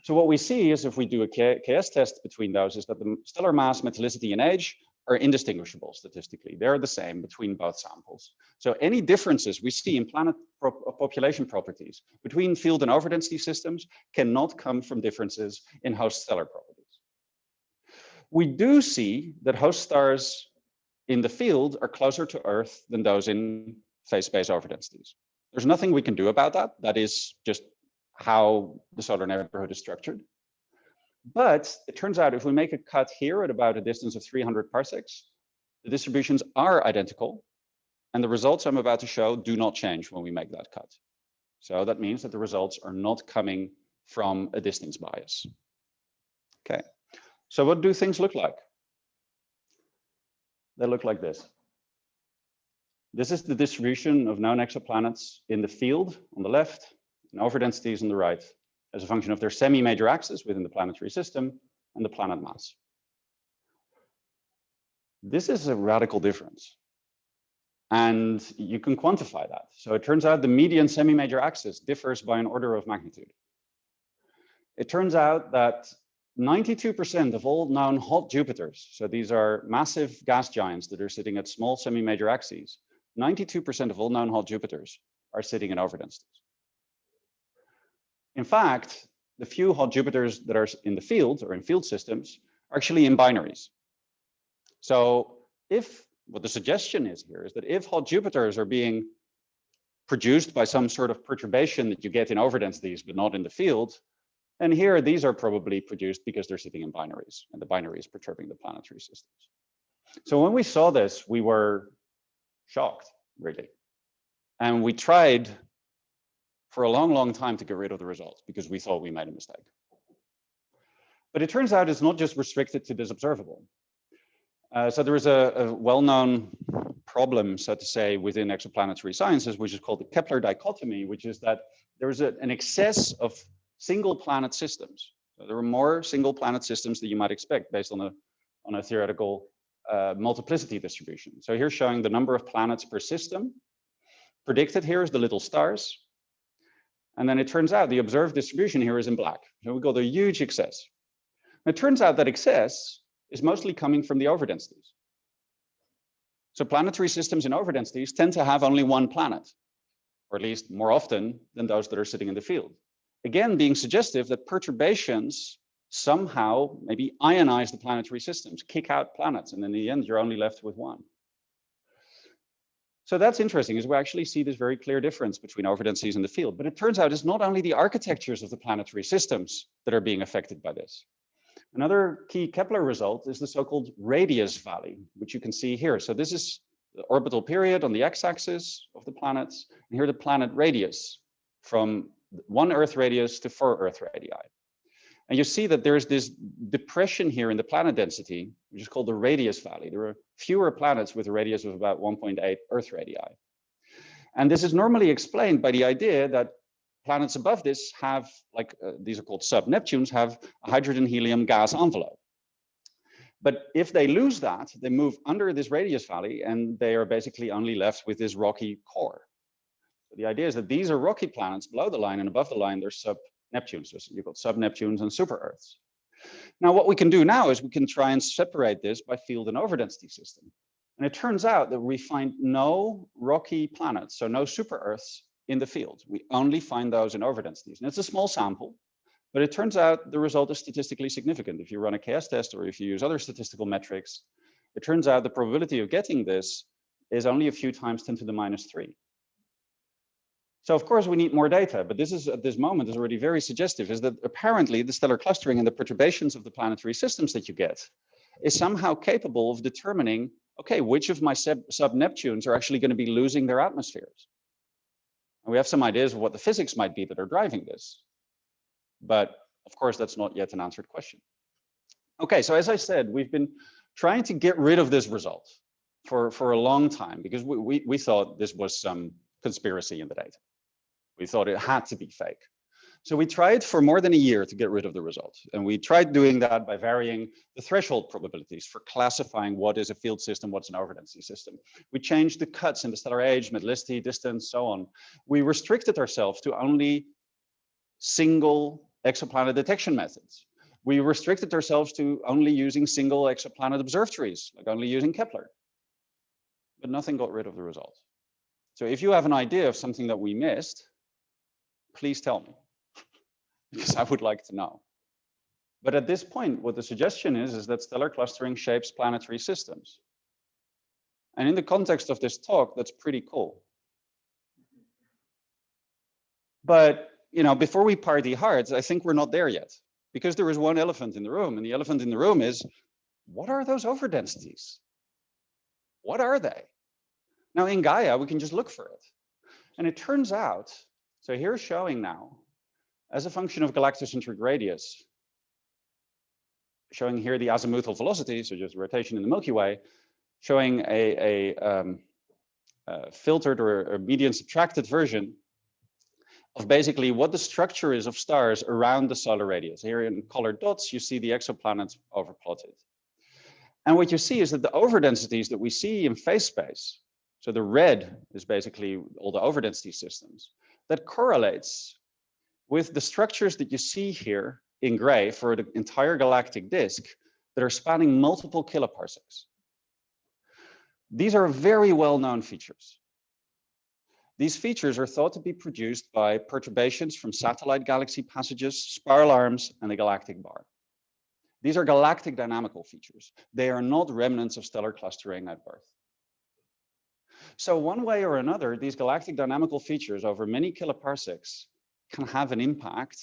So what we see is if we do a KS test between those is that the stellar mass, metallicity, and age are indistinguishable statistically. They're the same between both samples. So any differences we see in planet uh, population properties between field and overdensity systems cannot come from differences in host stellar properties. We do see that host stars in the field are closer to Earth than those in phase space overdensities. There's nothing we can do about that. That is just how the solar neighborhood is structured. But it turns out if we make a cut here at about a distance of 300 parsecs, the distributions are identical. And the results I'm about to show do not change when we make that cut. So that means that the results are not coming from a distance bias. Okay, so what do things look like? They look like this. This is the distribution of known exoplanets in the field on the left and overdensities on the right as a function of their semi-major axis within the planetary system and the planet mass. This is a radical difference. And you can quantify that. So it turns out the median semi-major axis differs by an order of magnitude. It turns out that 92% of all known hot Jupiters, so these are massive gas giants that are sitting at small semi-major axes, 92% of all known hot Jupiters are sitting in overdensities. In fact, the few hot Jupiters that are in the field or in field systems are actually in binaries. So if what the suggestion is here is that if hot Jupiters are being produced by some sort of perturbation that you get in overdensities, but not in the field, And here, these are probably produced because they're sitting in binaries, and the binary is perturbing the planetary systems. So when we saw this, we were shocked, really. And we tried for a long, long time to get rid of the results because we thought we made a mistake. But it turns out it's not just restricted to this observable. Uh, so there is a, a well-known problem, so to say, within exoplanetary sciences, which is called the Kepler dichotomy, which is that there is a, an excess of single planet systems. So there are more single planet systems that you might expect based on a, on a theoretical uh, multiplicity distribution. So here's showing the number of planets per system. Predicted here is the little stars. And then it turns out the observed distribution here is in black. So we got a huge excess. And it turns out that excess is mostly coming from the overdensities. So planetary systems in overdensities tend to have only one planet, or at least more often than those that are sitting in the field. Again, being suggestive that perturbations somehow maybe ionize the planetary systems, kick out planets, and in the end, you're only left with one. So that's interesting, is we actually see this very clear difference between overdensities in the field. But it turns out it's not only the architectures of the planetary systems that are being affected by this. Another key Kepler result is the so-called radius valley, which you can see here. So this is the orbital period on the x-axis of the planets, and here the planet radius from one Earth radius to four Earth radii. And you see that there's this depression here in the planet density, which is called the radius valley. There are fewer planets with a radius of about 1.8 Earth radii. And this is normally explained by the idea that planets above this have, like uh, these are called sub-Neptunes, have a hydrogen helium gas envelope. But if they lose that, they move under this radius valley and they are basically only left with this rocky core. So the idea is that these are rocky planets below the line and above the line, they're sub-Neptunes. So you've got sub-Neptunes and super-Earths. Now, what we can do now is we can try and separate this by field and overdensity system. And it turns out that we find no rocky planets, so no super-Earths in the field. We only find those in overdensities. And it's a small sample, but it turns out the result is statistically significant. If you run a KS test or if you use other statistical metrics, it turns out the probability of getting this is only a few times 10 to the minus three. So of course we need more data, but this is at this moment is already very suggestive is that apparently the stellar clustering and the perturbations of the planetary systems that you get is somehow capable of determining, okay, which of my sub-Neptunes are actually going to be losing their atmospheres. And we have some ideas of what the physics might be that are driving this. But of course, that's not yet an answered question. Okay, so as I said, we've been trying to get rid of this result for, for a long time because we, we, we thought this was some conspiracy in the data. We thought it had to be fake. So we tried for more than a year to get rid of the result. And we tried doing that by varying the threshold probabilities for classifying what is a field system, what's an overdensity system. We changed the cuts in the stellar age, metallicity, distance, so on. We restricted ourselves to only single exoplanet detection methods. We restricted ourselves to only using single exoplanet observatories, like only using Kepler. But nothing got rid of the result. So if you have an idea of something that we missed, please tell me because I would like to know. But at this point, what the suggestion is, is that stellar clustering shapes planetary systems. And in the context of this talk, that's pretty cool. But, you know, before we party hard, I think we're not there yet because there is one elephant in the room and the elephant in the room is, what are those overdensities? What are they? Now in Gaia, we can just look for it. And it turns out, so here's showing now as a function of galactocentric radius, showing here the azimuthal velocity, so just rotation in the Milky Way, showing a, a, um, a filtered or a median subtracted version of basically what the structure is of stars around the solar radius. Here in colored dots, you see the exoplanets overplotted. And what you see is that the overdensities that we see in phase space, so the red is basically all the overdensity systems, that correlates with the structures that you see here in gray for the entire galactic disk that are spanning multiple kiloparsecs. These are very well-known features. These features are thought to be produced by perturbations from satellite galaxy passages, spiral arms, and the galactic bar. These are galactic dynamical features. They are not remnants of stellar clustering at birth. So one way or another, these galactic dynamical features over many kiloparsecs can have an impact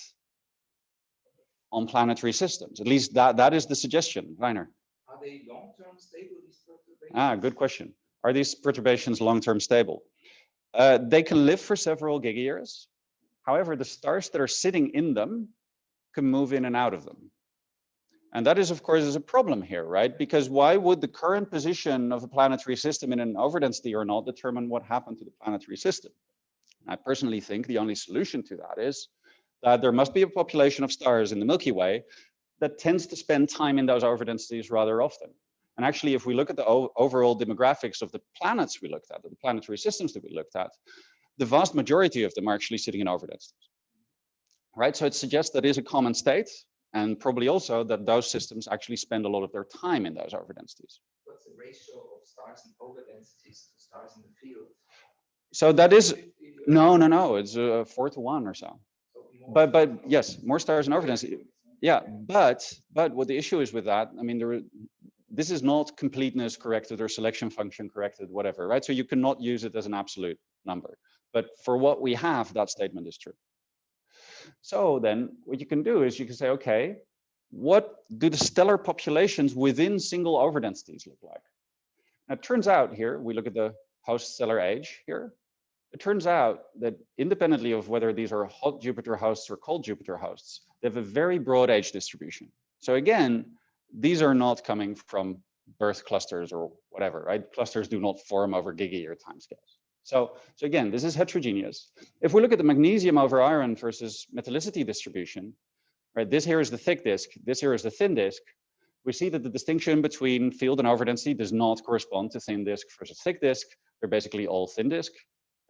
on planetary systems. At least that, that is the suggestion, Rainer. Are they long-term stable, these perturbations? Ah, good question. Are these perturbations long-term stable? Uh, they can live for several gigayears. However, the stars that are sitting in them can move in and out of them. And that is, of course, is a problem here, right? Because why would the current position of a planetary system in an overdensity or not determine what happened to the planetary system? I personally think the only solution to that is that there must be a population of stars in the Milky Way that tends to spend time in those overdensities rather often. And actually, if we look at the overall demographics of the planets we looked at, the planetary systems that we looked at, the vast majority of them are actually sitting in overdensities. Right, so it suggests that is a common state, and probably also that those systems actually spend a lot of their time in those overdensities. What's the ratio of stars in overdensities to stars in the field? So that is, no, no, no, it's a four to one or so. But, but yes, more stars in overdensity. Yeah, but, but what the issue is with that, I mean, there, this is not completeness corrected or selection function corrected, whatever, right? So you cannot use it as an absolute number. But for what we have, that statement is true. So then what you can do is you can say, okay, what do the stellar populations within single overdensities look like? Now, it turns out here, we look at the host stellar age here. It turns out that independently of whether these are hot Jupiter hosts or cold Jupiter hosts, they have a very broad age distribution. So again, these are not coming from birth clusters or whatever, right? Clusters do not form over gigayear timescales. So, so again, this is heterogeneous. If we look at the magnesium over iron versus metallicity distribution, right, this here is the thick disk, this here is the thin disk, we see that the distinction between field and overdensity does not correspond to thin disk versus thick disk. They're basically all thin disk.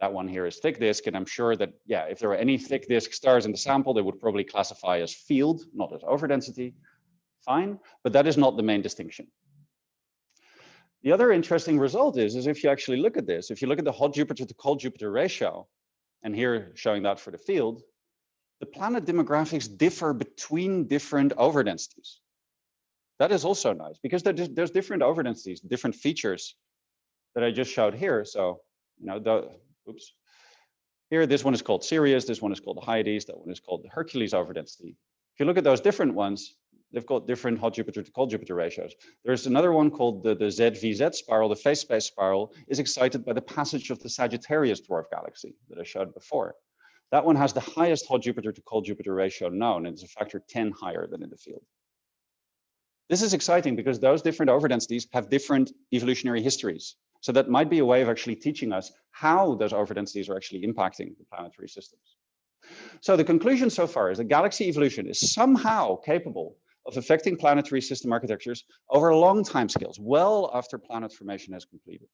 That one here is thick disk, and I'm sure that, yeah, if there were any thick disk stars in the sample, they would probably classify as field, not as overdensity. Fine, but that is not the main distinction. The other interesting result is, is if you actually look at this, if you look at the hot Jupiter to cold Jupiter ratio, and here showing that for the field, the planet demographics differ between different overdensities. That is also nice because there's different overdensities, different features that I just showed here. So, you know, the, oops, here, this one is called Sirius, this one is called Hyades, that one is called the Hercules overdensity. If you look at those different ones, they've got different hot Jupiter to cold Jupiter ratios. There's another one called the, the ZVZ spiral, the phase space spiral, is excited by the passage of the Sagittarius dwarf galaxy that I showed before. That one has the highest hot Jupiter to cold Jupiter ratio known, and it's a factor 10 higher than in the field. This is exciting because those different overdensities have different evolutionary histories. So that might be a way of actually teaching us how those overdensities are actually impacting the planetary systems. So the conclusion so far is that galaxy evolution is somehow capable of affecting planetary system architectures over long time scales, well after planet formation has completed.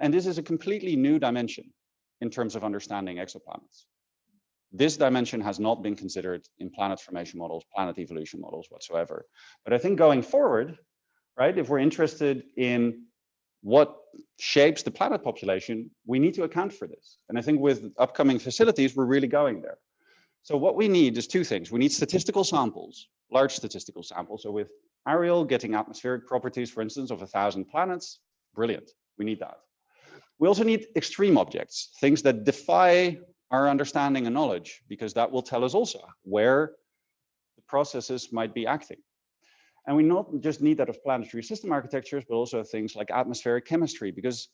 And this is a completely new dimension in terms of understanding exoplanets. This dimension has not been considered in planet formation models, planet evolution models whatsoever. But I think going forward, right, if we're interested in what shapes the planet population, we need to account for this. And I think with upcoming facilities, we're really going there. So what we need is two things. We need statistical samples large statistical sample. So with Ariel getting atmospheric properties, for instance, of a thousand planets, brilliant, we need that. We also need extreme objects, things that defy our understanding and knowledge, because that will tell us also where the processes might be acting. And we not just need that of planetary system architectures, but also things like atmospheric chemistry, because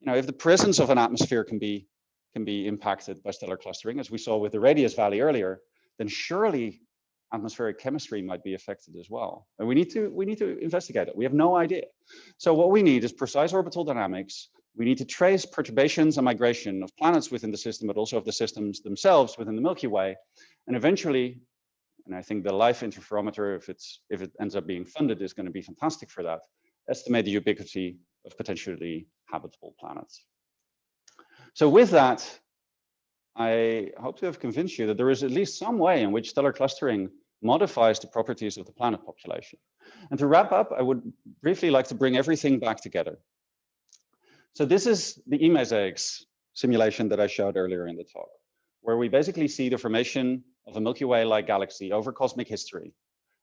you know, if the presence of an atmosphere can be can be impacted by stellar clustering, as we saw with the Radius Valley earlier, then surely atmospheric chemistry might be affected as well. And we need to we need to investigate it. We have no idea. So what we need is precise orbital dynamics. We need to trace perturbations and migration of planets within the system, but also of the systems themselves within the Milky Way. And eventually, and I think the life interferometer, if it's if it ends up being funded, is going to be fantastic for that. Estimate the ubiquity of potentially habitable planets. So with that, I hope to have convinced you that there is at least some way in which stellar clustering modifies the properties of the planet population. And to wrap up, I would briefly like to bring everything back together. So this is the eMosaics simulation that I showed earlier in the talk, where we basically see the formation of a Milky Way-like galaxy over cosmic history,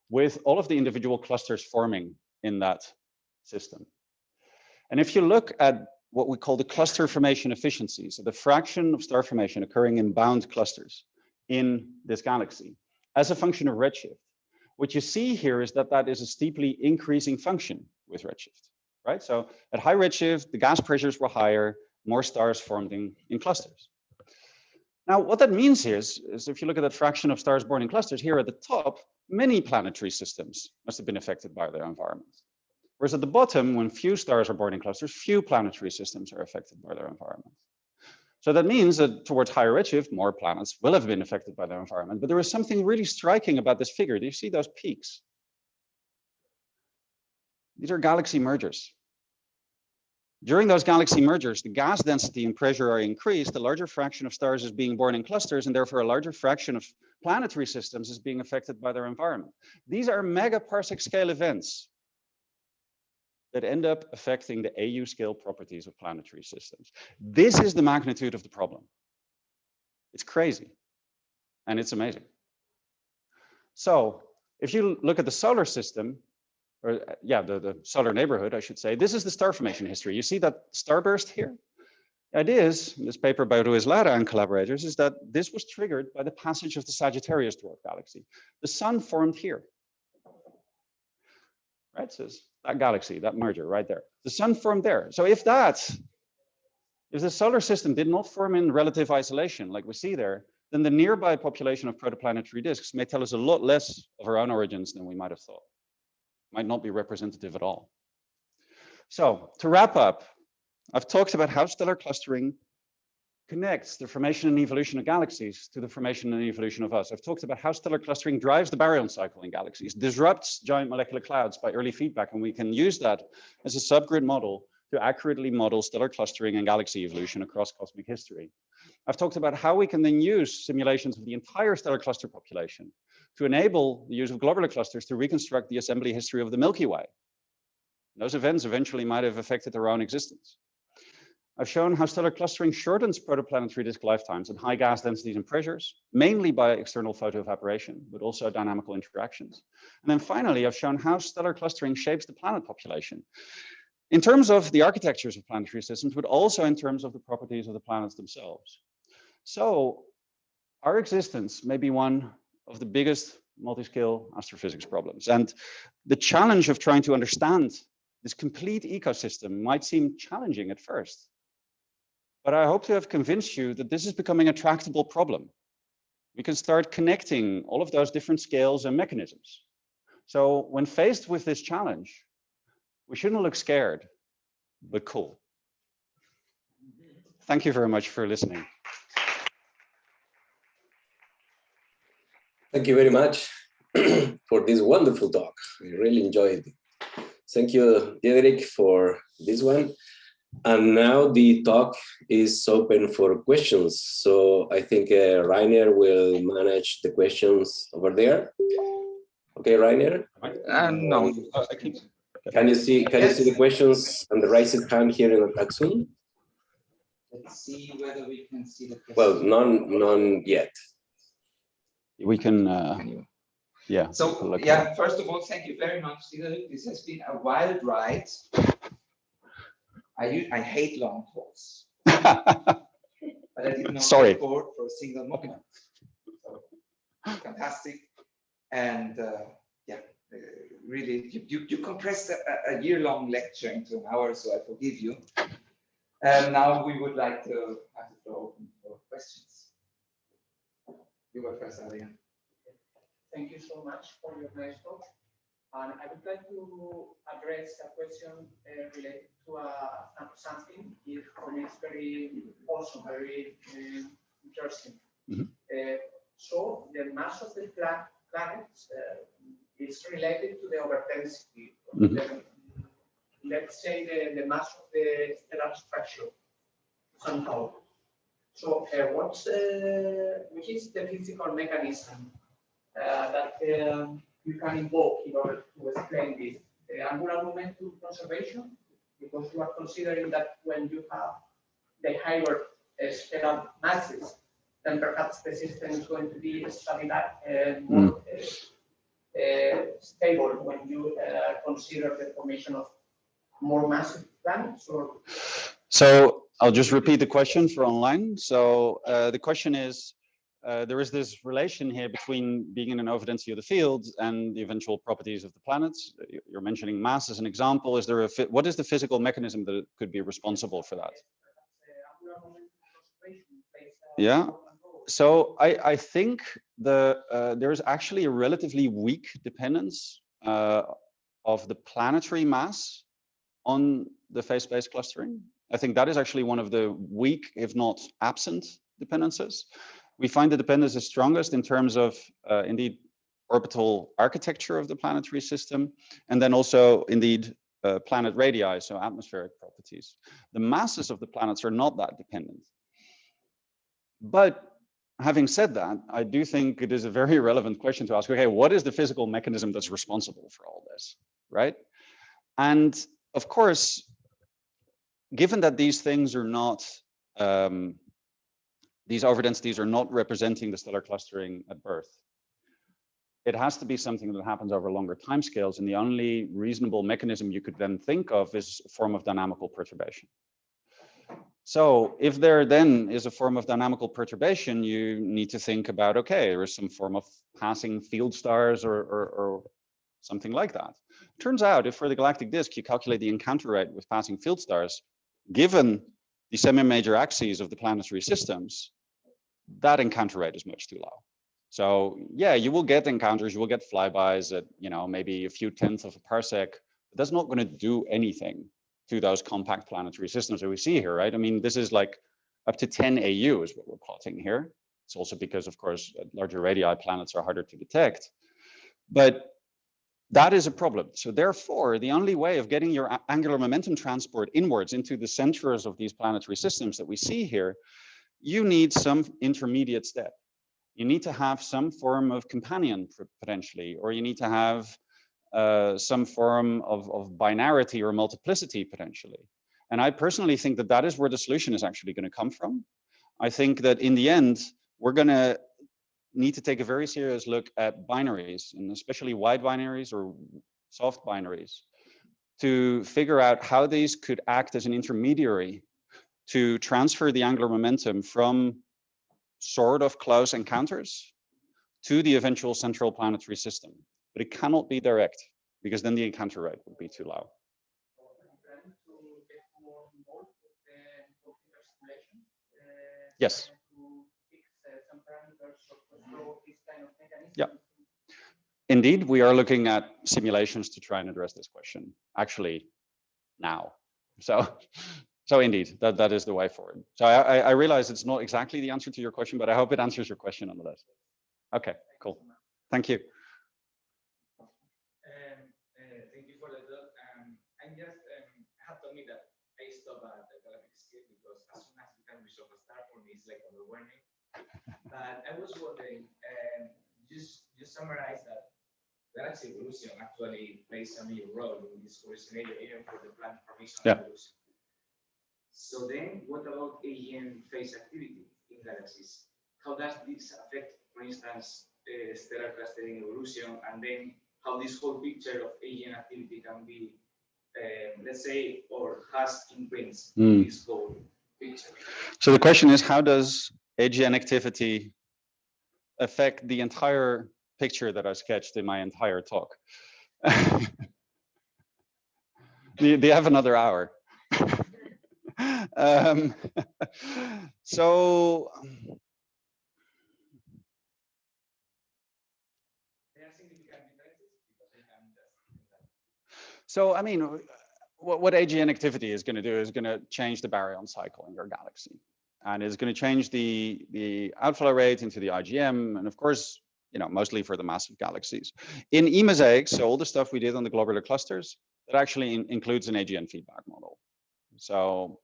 with all of the individual clusters forming in that system. And if you look at what we call the cluster formation efficiency. So the fraction of star formation occurring in bound clusters in this galaxy as a function of redshift. What you see here is that that is a steeply increasing function with redshift, right? So at high redshift, the gas pressures were higher, more stars formed in, in clusters. Now, what that means is, is if you look at that fraction of stars born in clusters here at the top, many planetary systems must have been affected by their environment. Whereas at the bottom, when few stars are born in clusters, few planetary systems are affected by their environment. So that means that towards higher redshift, more planets will have been affected by their environment. But there is something really striking about this figure. Do you see those peaks? These are galaxy mergers. During those galaxy mergers, the gas density and pressure are increased, a larger fraction of stars is being born in clusters, and therefore a larger fraction of planetary systems is being affected by their environment. These are megaparsec scale events that end up affecting the AU scale properties of planetary systems. This is the magnitude of the problem. It's crazy, and it's amazing. So if you look at the solar system, or uh, yeah, the, the solar neighborhood, I should say, this is the star formation history. You see that starburst here? The idea is, in this paper by Ruiz Lara and collaborators, is that this was triggered by the passage of the Sagittarius dwarf galaxy. The sun formed here. Right, so that galaxy, that merger right there. The sun formed there. So if that, if the solar system did not form in relative isolation, like we see there, then the nearby population of protoplanetary disks may tell us a lot less of our own origins than we might have thought might not be representative at all. So to wrap up, I've talked about how stellar clustering connects the formation and evolution of galaxies to the formation and evolution of us. I've talked about how stellar clustering drives the baryon cycle in galaxies, disrupts giant molecular clouds by early feedback, and we can use that as a subgrid model to accurately model stellar clustering and galaxy evolution across cosmic history. I've talked about how we can then use simulations of the entire stellar cluster population to enable the use of globular clusters to reconstruct the assembly history of the Milky Way. Those events eventually might have affected their own existence. I've shown how stellar clustering shortens protoplanetary disk lifetimes at high gas densities and pressures, mainly by external photoevaporation, but also dynamical interactions. And then finally, I've shown how stellar clustering shapes the planet population in terms of the architectures of planetary systems, but also in terms of the properties of the planets themselves. So our existence may be one of the biggest multi-scale astrophysics problems. And the challenge of trying to understand this complete ecosystem might seem challenging at first. But I hope to have convinced you that this is becoming a tractable problem. We can start connecting all of those different scales and mechanisms. So when faced with this challenge, we shouldn't look scared, but cool. Thank you very much for listening. Thank you very much for this wonderful talk. I really enjoyed it. Thank you, Diederik, for this one. And now the talk is open for questions. So I think uh, Rainer will manage the questions over there. Okay, Rainer? Uh, no, Can you see can you see the questions and the raised hand here in the Zoom? let's see whether we can see the. Well, none none yet. We can, uh, Can you? yeah. So, look yeah, first of all, thank you very much, This has been a wild ride. I, u- I hate long talks, but I did not Sorry. record for a single moment. So, Fantastic. And, uh, yeah, uh, really, you, you, you compressed a, a- a year-long lecture into an hour, so I forgive you. And now we would like to have the floor open for questions. You were first, Adrian. Thank you so much for your nice talk. And I would like to address a question uh, related to uh, something if it's very also very um, interesting. Mhm. Uh, so the mass of the pla- planets uh, is related to the overdensity. of Mhm. the- let's say the, the mass of the stellar structure somehow. So uh, what's the, which is the physical mechanism uh, that um, you can invoke in order to explain this? The angular momentum conservation, because you are considering that when you have the higher uh, stellar masses, then perhaps the system is going to be stabilized and more uh, uh, stable when you uh, consider the formation of more massive planets or So I'll just repeat the question for online. So uh, the question is, uh, there is this relation here between being in an overdensity of the field and the eventual properties of the planets. You- You're mentioning mass as an example. Is there a, what is the physical mechanism that could be responsible for that? Yeah. So I, I think the uh, there is actually a relatively weak dependence uh, of the planetary mass on the phase-space clustering. I think that is actually one of the weak, if not absent, dependencies. We find the dependence is strongest in terms of uh, indeed orbital architecture of the planetary system, and then also indeed uh, planet radii, so atmospheric properties. The masses of the planets are not that dependent. But having said that, I do think it is a very relevant question to ask, okay, what is the physical mechanism that's responsible for all this, right? And of course, given that these things are not, um, these overdensities are not representing the stellar clustering at birth, it has to be something that happens over longer timescales. And the only reasonable mechanism you could then think of is a form of dynamical perturbation. So if there then is a form of dynamical perturbation, you need to think about, okay, there is some form of passing field stars or, or, or something like that. Turns out if for the galactic disk, you calculate the encounter rate with passing field stars, given the semi-major axes of the planetary systems, that encounter rate is much too low. So yeah, you will get encounters, you will get flybys at, you know, maybe a few tenths of a parsec, but that's not going to do anything to those compact planetary systems that we see here, right? I mean, this is like up to 10 AU is what we're plotting here. It's also because, of course, uh, larger radii planets are harder to detect. But that is a problem. So therefore, the only way of getting your angular momentum transport inwards into the centers of these planetary systems that we see here, you need some intermediate step. You need to have some form of companion potentially, or you need to have uh, some form of, of binarity or multiplicity potentially. And I personally think that that is where the solution is actually going to come from. I think that in the end, we're going to need to take a very serious look at binaries and especially wide binaries or soft binaries to figure out how these could act as an intermediary to transfer the angular momentum from sort of close encounters to the eventual central planetary system but it cannot be direct because then the encounter rate would be too low. Yes. Yeah. Indeed, we are looking at simulations to try and address this question actually now. So, so indeed, that, that is the way forward. So I, I realize it's not exactly the answer to your question, but I hope it answers your question nonetheless. Okay, cool. Thank you. Um, uh, thank you for the dough. Um, I um, have to admit that I stop at the Galapagos scale because as soon as it can resolve a star for me, it's like overwhelming. But I was wondering, um, just just summarize that galaxy evolution actually plays a major role in this scenario, even for the planet formation yeah. evolution. So then, what about AGN phase activity in galaxies? How does this affect, for instance, uh, stellar clustering evolution, and then how this whole picture of AGN activity can be, um, let's say, or has imprints mm. this whole picture? So the question is, how does AGN activity affect the entire picture that I sketched in my entire talk. do, do, you have another hour? um, so, so I mean, what, what AGN activity is going to do is going to change the baryon cycle in your galaxy and it's going to change the the outflow rate into the IGM, and of course, you know, mostly for the massive galaxies. In E-MOSAICS, so all the stuff we did on the globular clusters, that actually in, includes an AGN feedback model. So,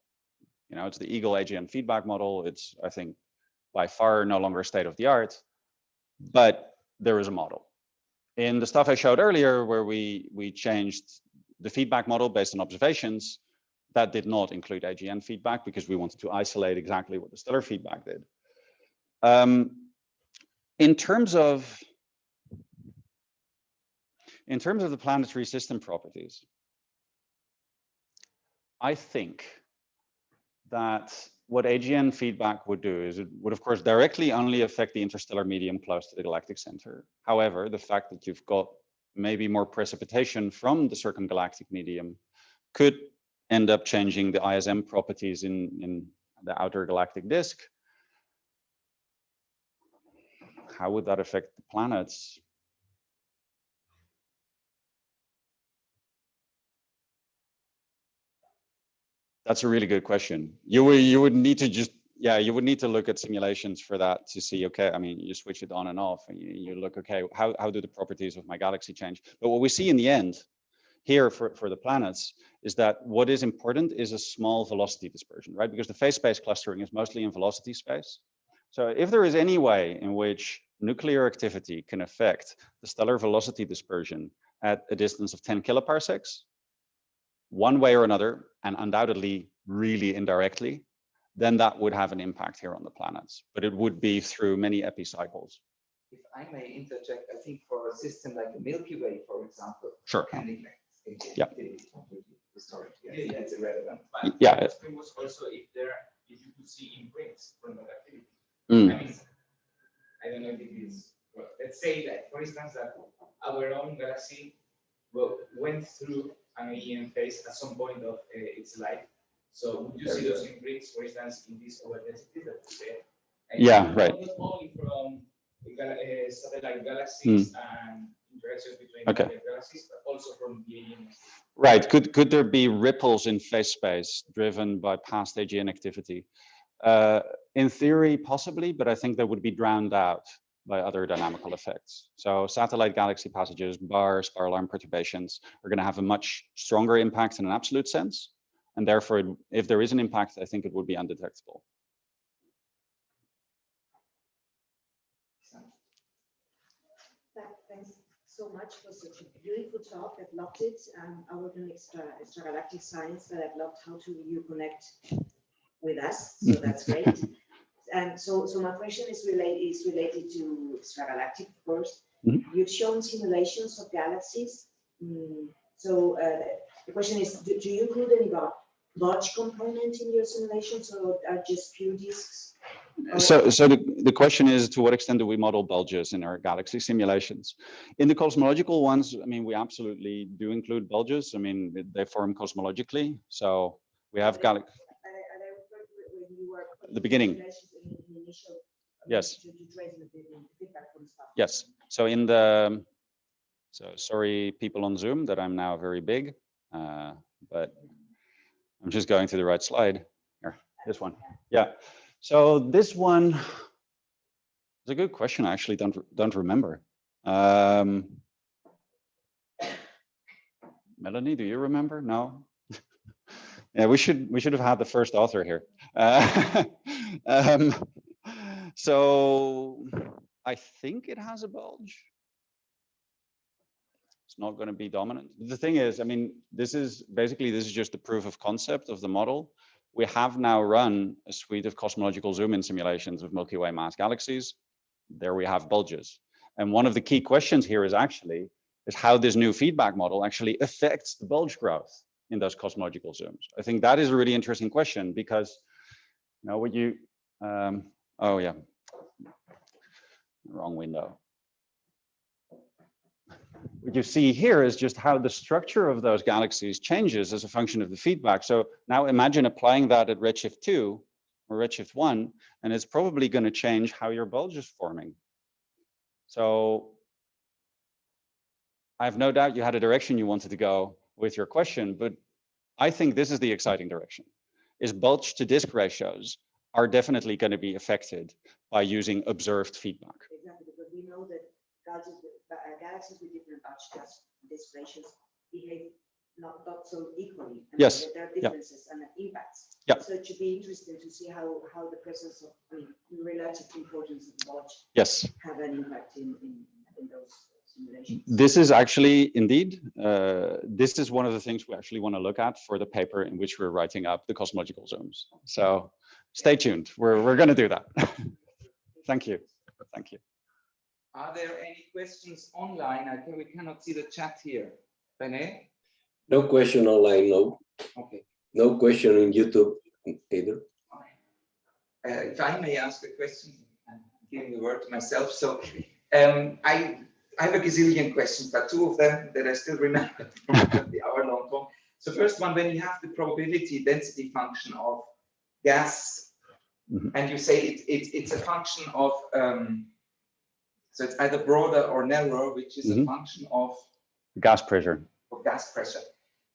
you know, it's the Eagle AGN feedback model. It's, I think, by far no longer state of the art, but there is a model. In the stuff I showed earlier, where we we changed the feedback model based on observations, that did not include AGN feedback because we wanted to isolate exactly what the stellar feedback did. Um, in terms of in terms of the planetary system properties, I think that what AGN feedback would do is it would, of course, directly only affect the interstellar medium close to the galactic center. However, the fact that you've got maybe more precipitation from the circumgalactic medium could end up changing the ISM properties in, in the outer galactic disk. How would that affect the planets? That's a really good question. You would you would need to just yeah you would need to look at simulations for that to see okay I mean you switch it on and off and you, you look okay how how do the properties of my galaxy change? But what we see in the end here for for the planets is that what is important is a small velocity dispersion right because the phase space clustering is mostly in velocity space. So if there is any way in which nuclear activity can affect the stellar velocity dispersion at a distance of 10 kiloparsecs, one way or another, and undoubtedly really indirectly, then that would have an impact here on the planets. But it would be through many epicycles. If I may interject, I think for a system like the Milky Way, for example, Sure. can neglect. Yeah. Historic, yes, that's irrelevant. But Yeah. the question was also if there, if you could see imprints from that activity. Mm. I mean, I don't know if it is, well, let's say that, for instance, that our own galaxy well, went through an AGN phase at some point of uh, its life. So would you see those imprints, for instance, in this overdensity that we said? Yeah, right. Not only from the gal- uh, satellite galaxies and interactions between. Okay. galaxies, but also from the AGN. Right. Could could there be ripples in phase space driven by past AGN activity? Uh, in theory, possibly, but I think they would be drowned out by other dynamical effects. So satellite galaxy passages, bar, spiral arm perturbations are going to have a much stronger impact in an absolute sense. And therefore, if there is an impact, I think it would be undetectable. Thanks so much for such a beautiful talk. I've loved it. Um, I work in extra, extragalactic science, but I've loved how to you connect with us. So that's great. And so, so my question is related is related to extragalactic, of course. Mhm. You've shown simulations of galaxies. Mm, so uh, the question is, do, do you include any bulge component in your simulations, or are just pure disks? So, so the, the question is, to what extent do we model bulges in our galaxy simulations? In the cosmological ones, I mean, we absolutely do include bulges. I mean, they form cosmologically. So we have gal. And I- and I refer to it when you were putting The beginning. Simulations in the initial, Yes. To to trace the the feedback from stuff. Yes. So in the, so sorry, people on Zoom, that I'm now very big, uh, but I'm just going to the right slide. Here, this one. Yeah. So this one is a good question. I actually don't don't remember. Um, Melanie, do you remember? No. yeah, we should we should have had the first author here. Uh, um, so I think it has a bulge. It's not going to be dominant. The thing is, I mean, this is basically this is just the proof of concept of the model. We have now run a suite of cosmological zoom-in simulations of Milky Way mass galaxies. There we have bulges. And one of the key questions here is actually is how this new feedback model actually affects the bulge growth in those cosmological zooms. I think that is a really interesting question because, you know, what you, um, oh yeah, wrong window. What you see here is just how the structure of those galaxies changes as a function of the feedback. So now imagine applying that at redshift 2 or redshift 1, and it's probably going to change how your bulge is forming. So I have no doubt you had a direction you wanted to go with your question, but I think this is the exciting direction, is bulge to disk ratios are definitely going to be affected by using observed feedback. Exactly, because we know that galaxies, with- uh, galaxies with different gas disk behave not, not so equally. I mean, Yes, There are yeah. differences and impacts. Yeah. So it should be interesting to see how, how the presence of, I mean, the relative importance of the Yes, have an impact in, in, in those simulations. this is actually indeed, uh, this is one of the things we actually want to look at for the paper in which we're writing up the cosmological zooms. So stay tuned. We're, we're going to do that. Thank you. Thank you. Are there any questions online? I think we cannot see the chat here. Rene? No question online, no. Okay. No question in YouTube either. uh, if I may ask a question, I'm giving the word to myself. So um, I, I have a gazillion questions, but two of them that I still remember from the hour-long talk. So first one, when you have the probability density function of gas, Mhm. and you say it, it, it's a function of, um, so it's either broader or narrower, which is Mhm. a function of Gas pressure. of gas pressure.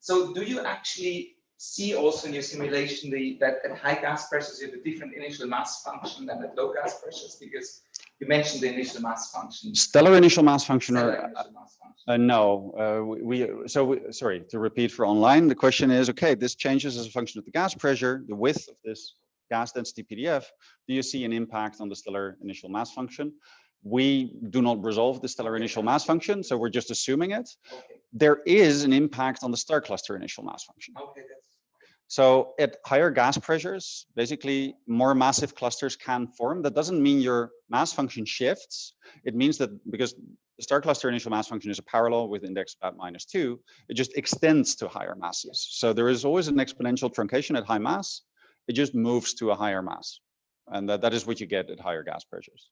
So do you actually see also in your simulation the, that at high gas pressures you have a different initial mass function than at low gas pressures? Because you mentioned the initial mass function. Stellar initial mass function stellar or initial mass function. Uh, no, uh, we, we- so we, sorry, to repeat for online, the question is, okay, this changes as a function of the gas pressure, the width of this gas density PDF. Do you see an impact on the stellar initial mass function? We do not resolve the stellar initial mass function, so we're just assuming it. Okay, There is an impact on the star cluster initial mass function. okay, that's, So at higher gas pressures, basically more massive clusters can form. That doesn't mean your mass function shifts. It means that because the star cluster initial mass function is a power law with index about minus two, it just extends to higher masses. So there is always an exponential truncation at high mass. It just moves to a higher mass. And that, that is what you get at higher gas pressures.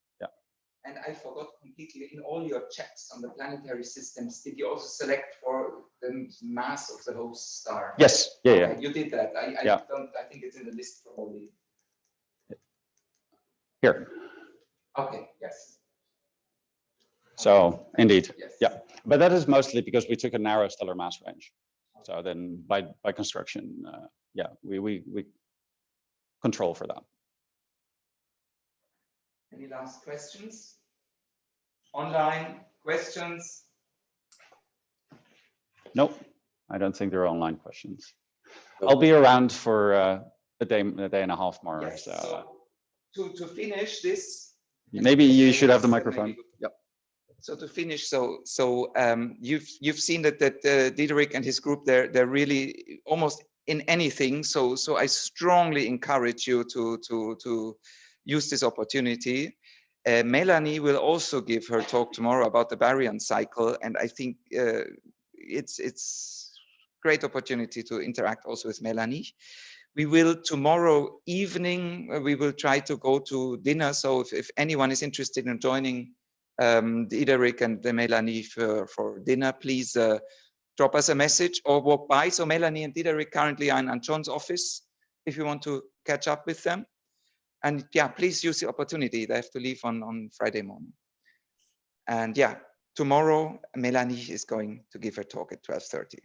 And I forgot completely, in all your checks on the planetary systems, did you also select for the mass of the host star? Yes. Yeah. Yeah. You did that. I, I Yeah. don't, I think it's in the list probably. Here. Okay, yes. So indeed. Yes. Yeah. But that is mostly because we took a narrow stellar mass range. So then by, by construction, uh, yeah, we, we, we control for that. Any last questions? Online questions? Nope, I don't think there are online questions. I'll be around for uh, a day, a day and a half more. Yes, So so to, to finish this. maybe you should have the Yes, that may be microphone. good. Yep. So to finish, so so um, you've you've seen that that uh, Diederik and his group they're they're really almost in anything. So so I strongly encourage you to to to use this opportunity. Uh, Melanie will also give her talk tomorrow about the baryon cycle, and I think uh, it's it's great opportunity to interact also with Melanie. We will tomorrow evening, uh, we will try to go to dinner. So if, if anyone is interested in joining um, Diederik and the Melanie for, for dinner, please uh, drop us a message or walk by. So Melanie and Diederik currently are in Antxon's office if you want to catch up with them. And yeah, please use the opportunity. They have to leave on, on Friday morning. And yeah, tomorrow Melanie is going to give her talk at 12.30.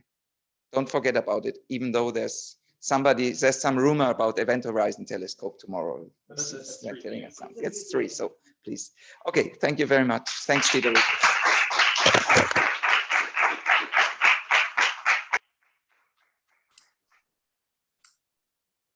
Don't forget about it, even though there's somebody, there's some rumor about Event Horizon Telescope tomorrow. It's- they're three telling us something. It's three, so please. Okay, thank you very much. Thanks, Diederik.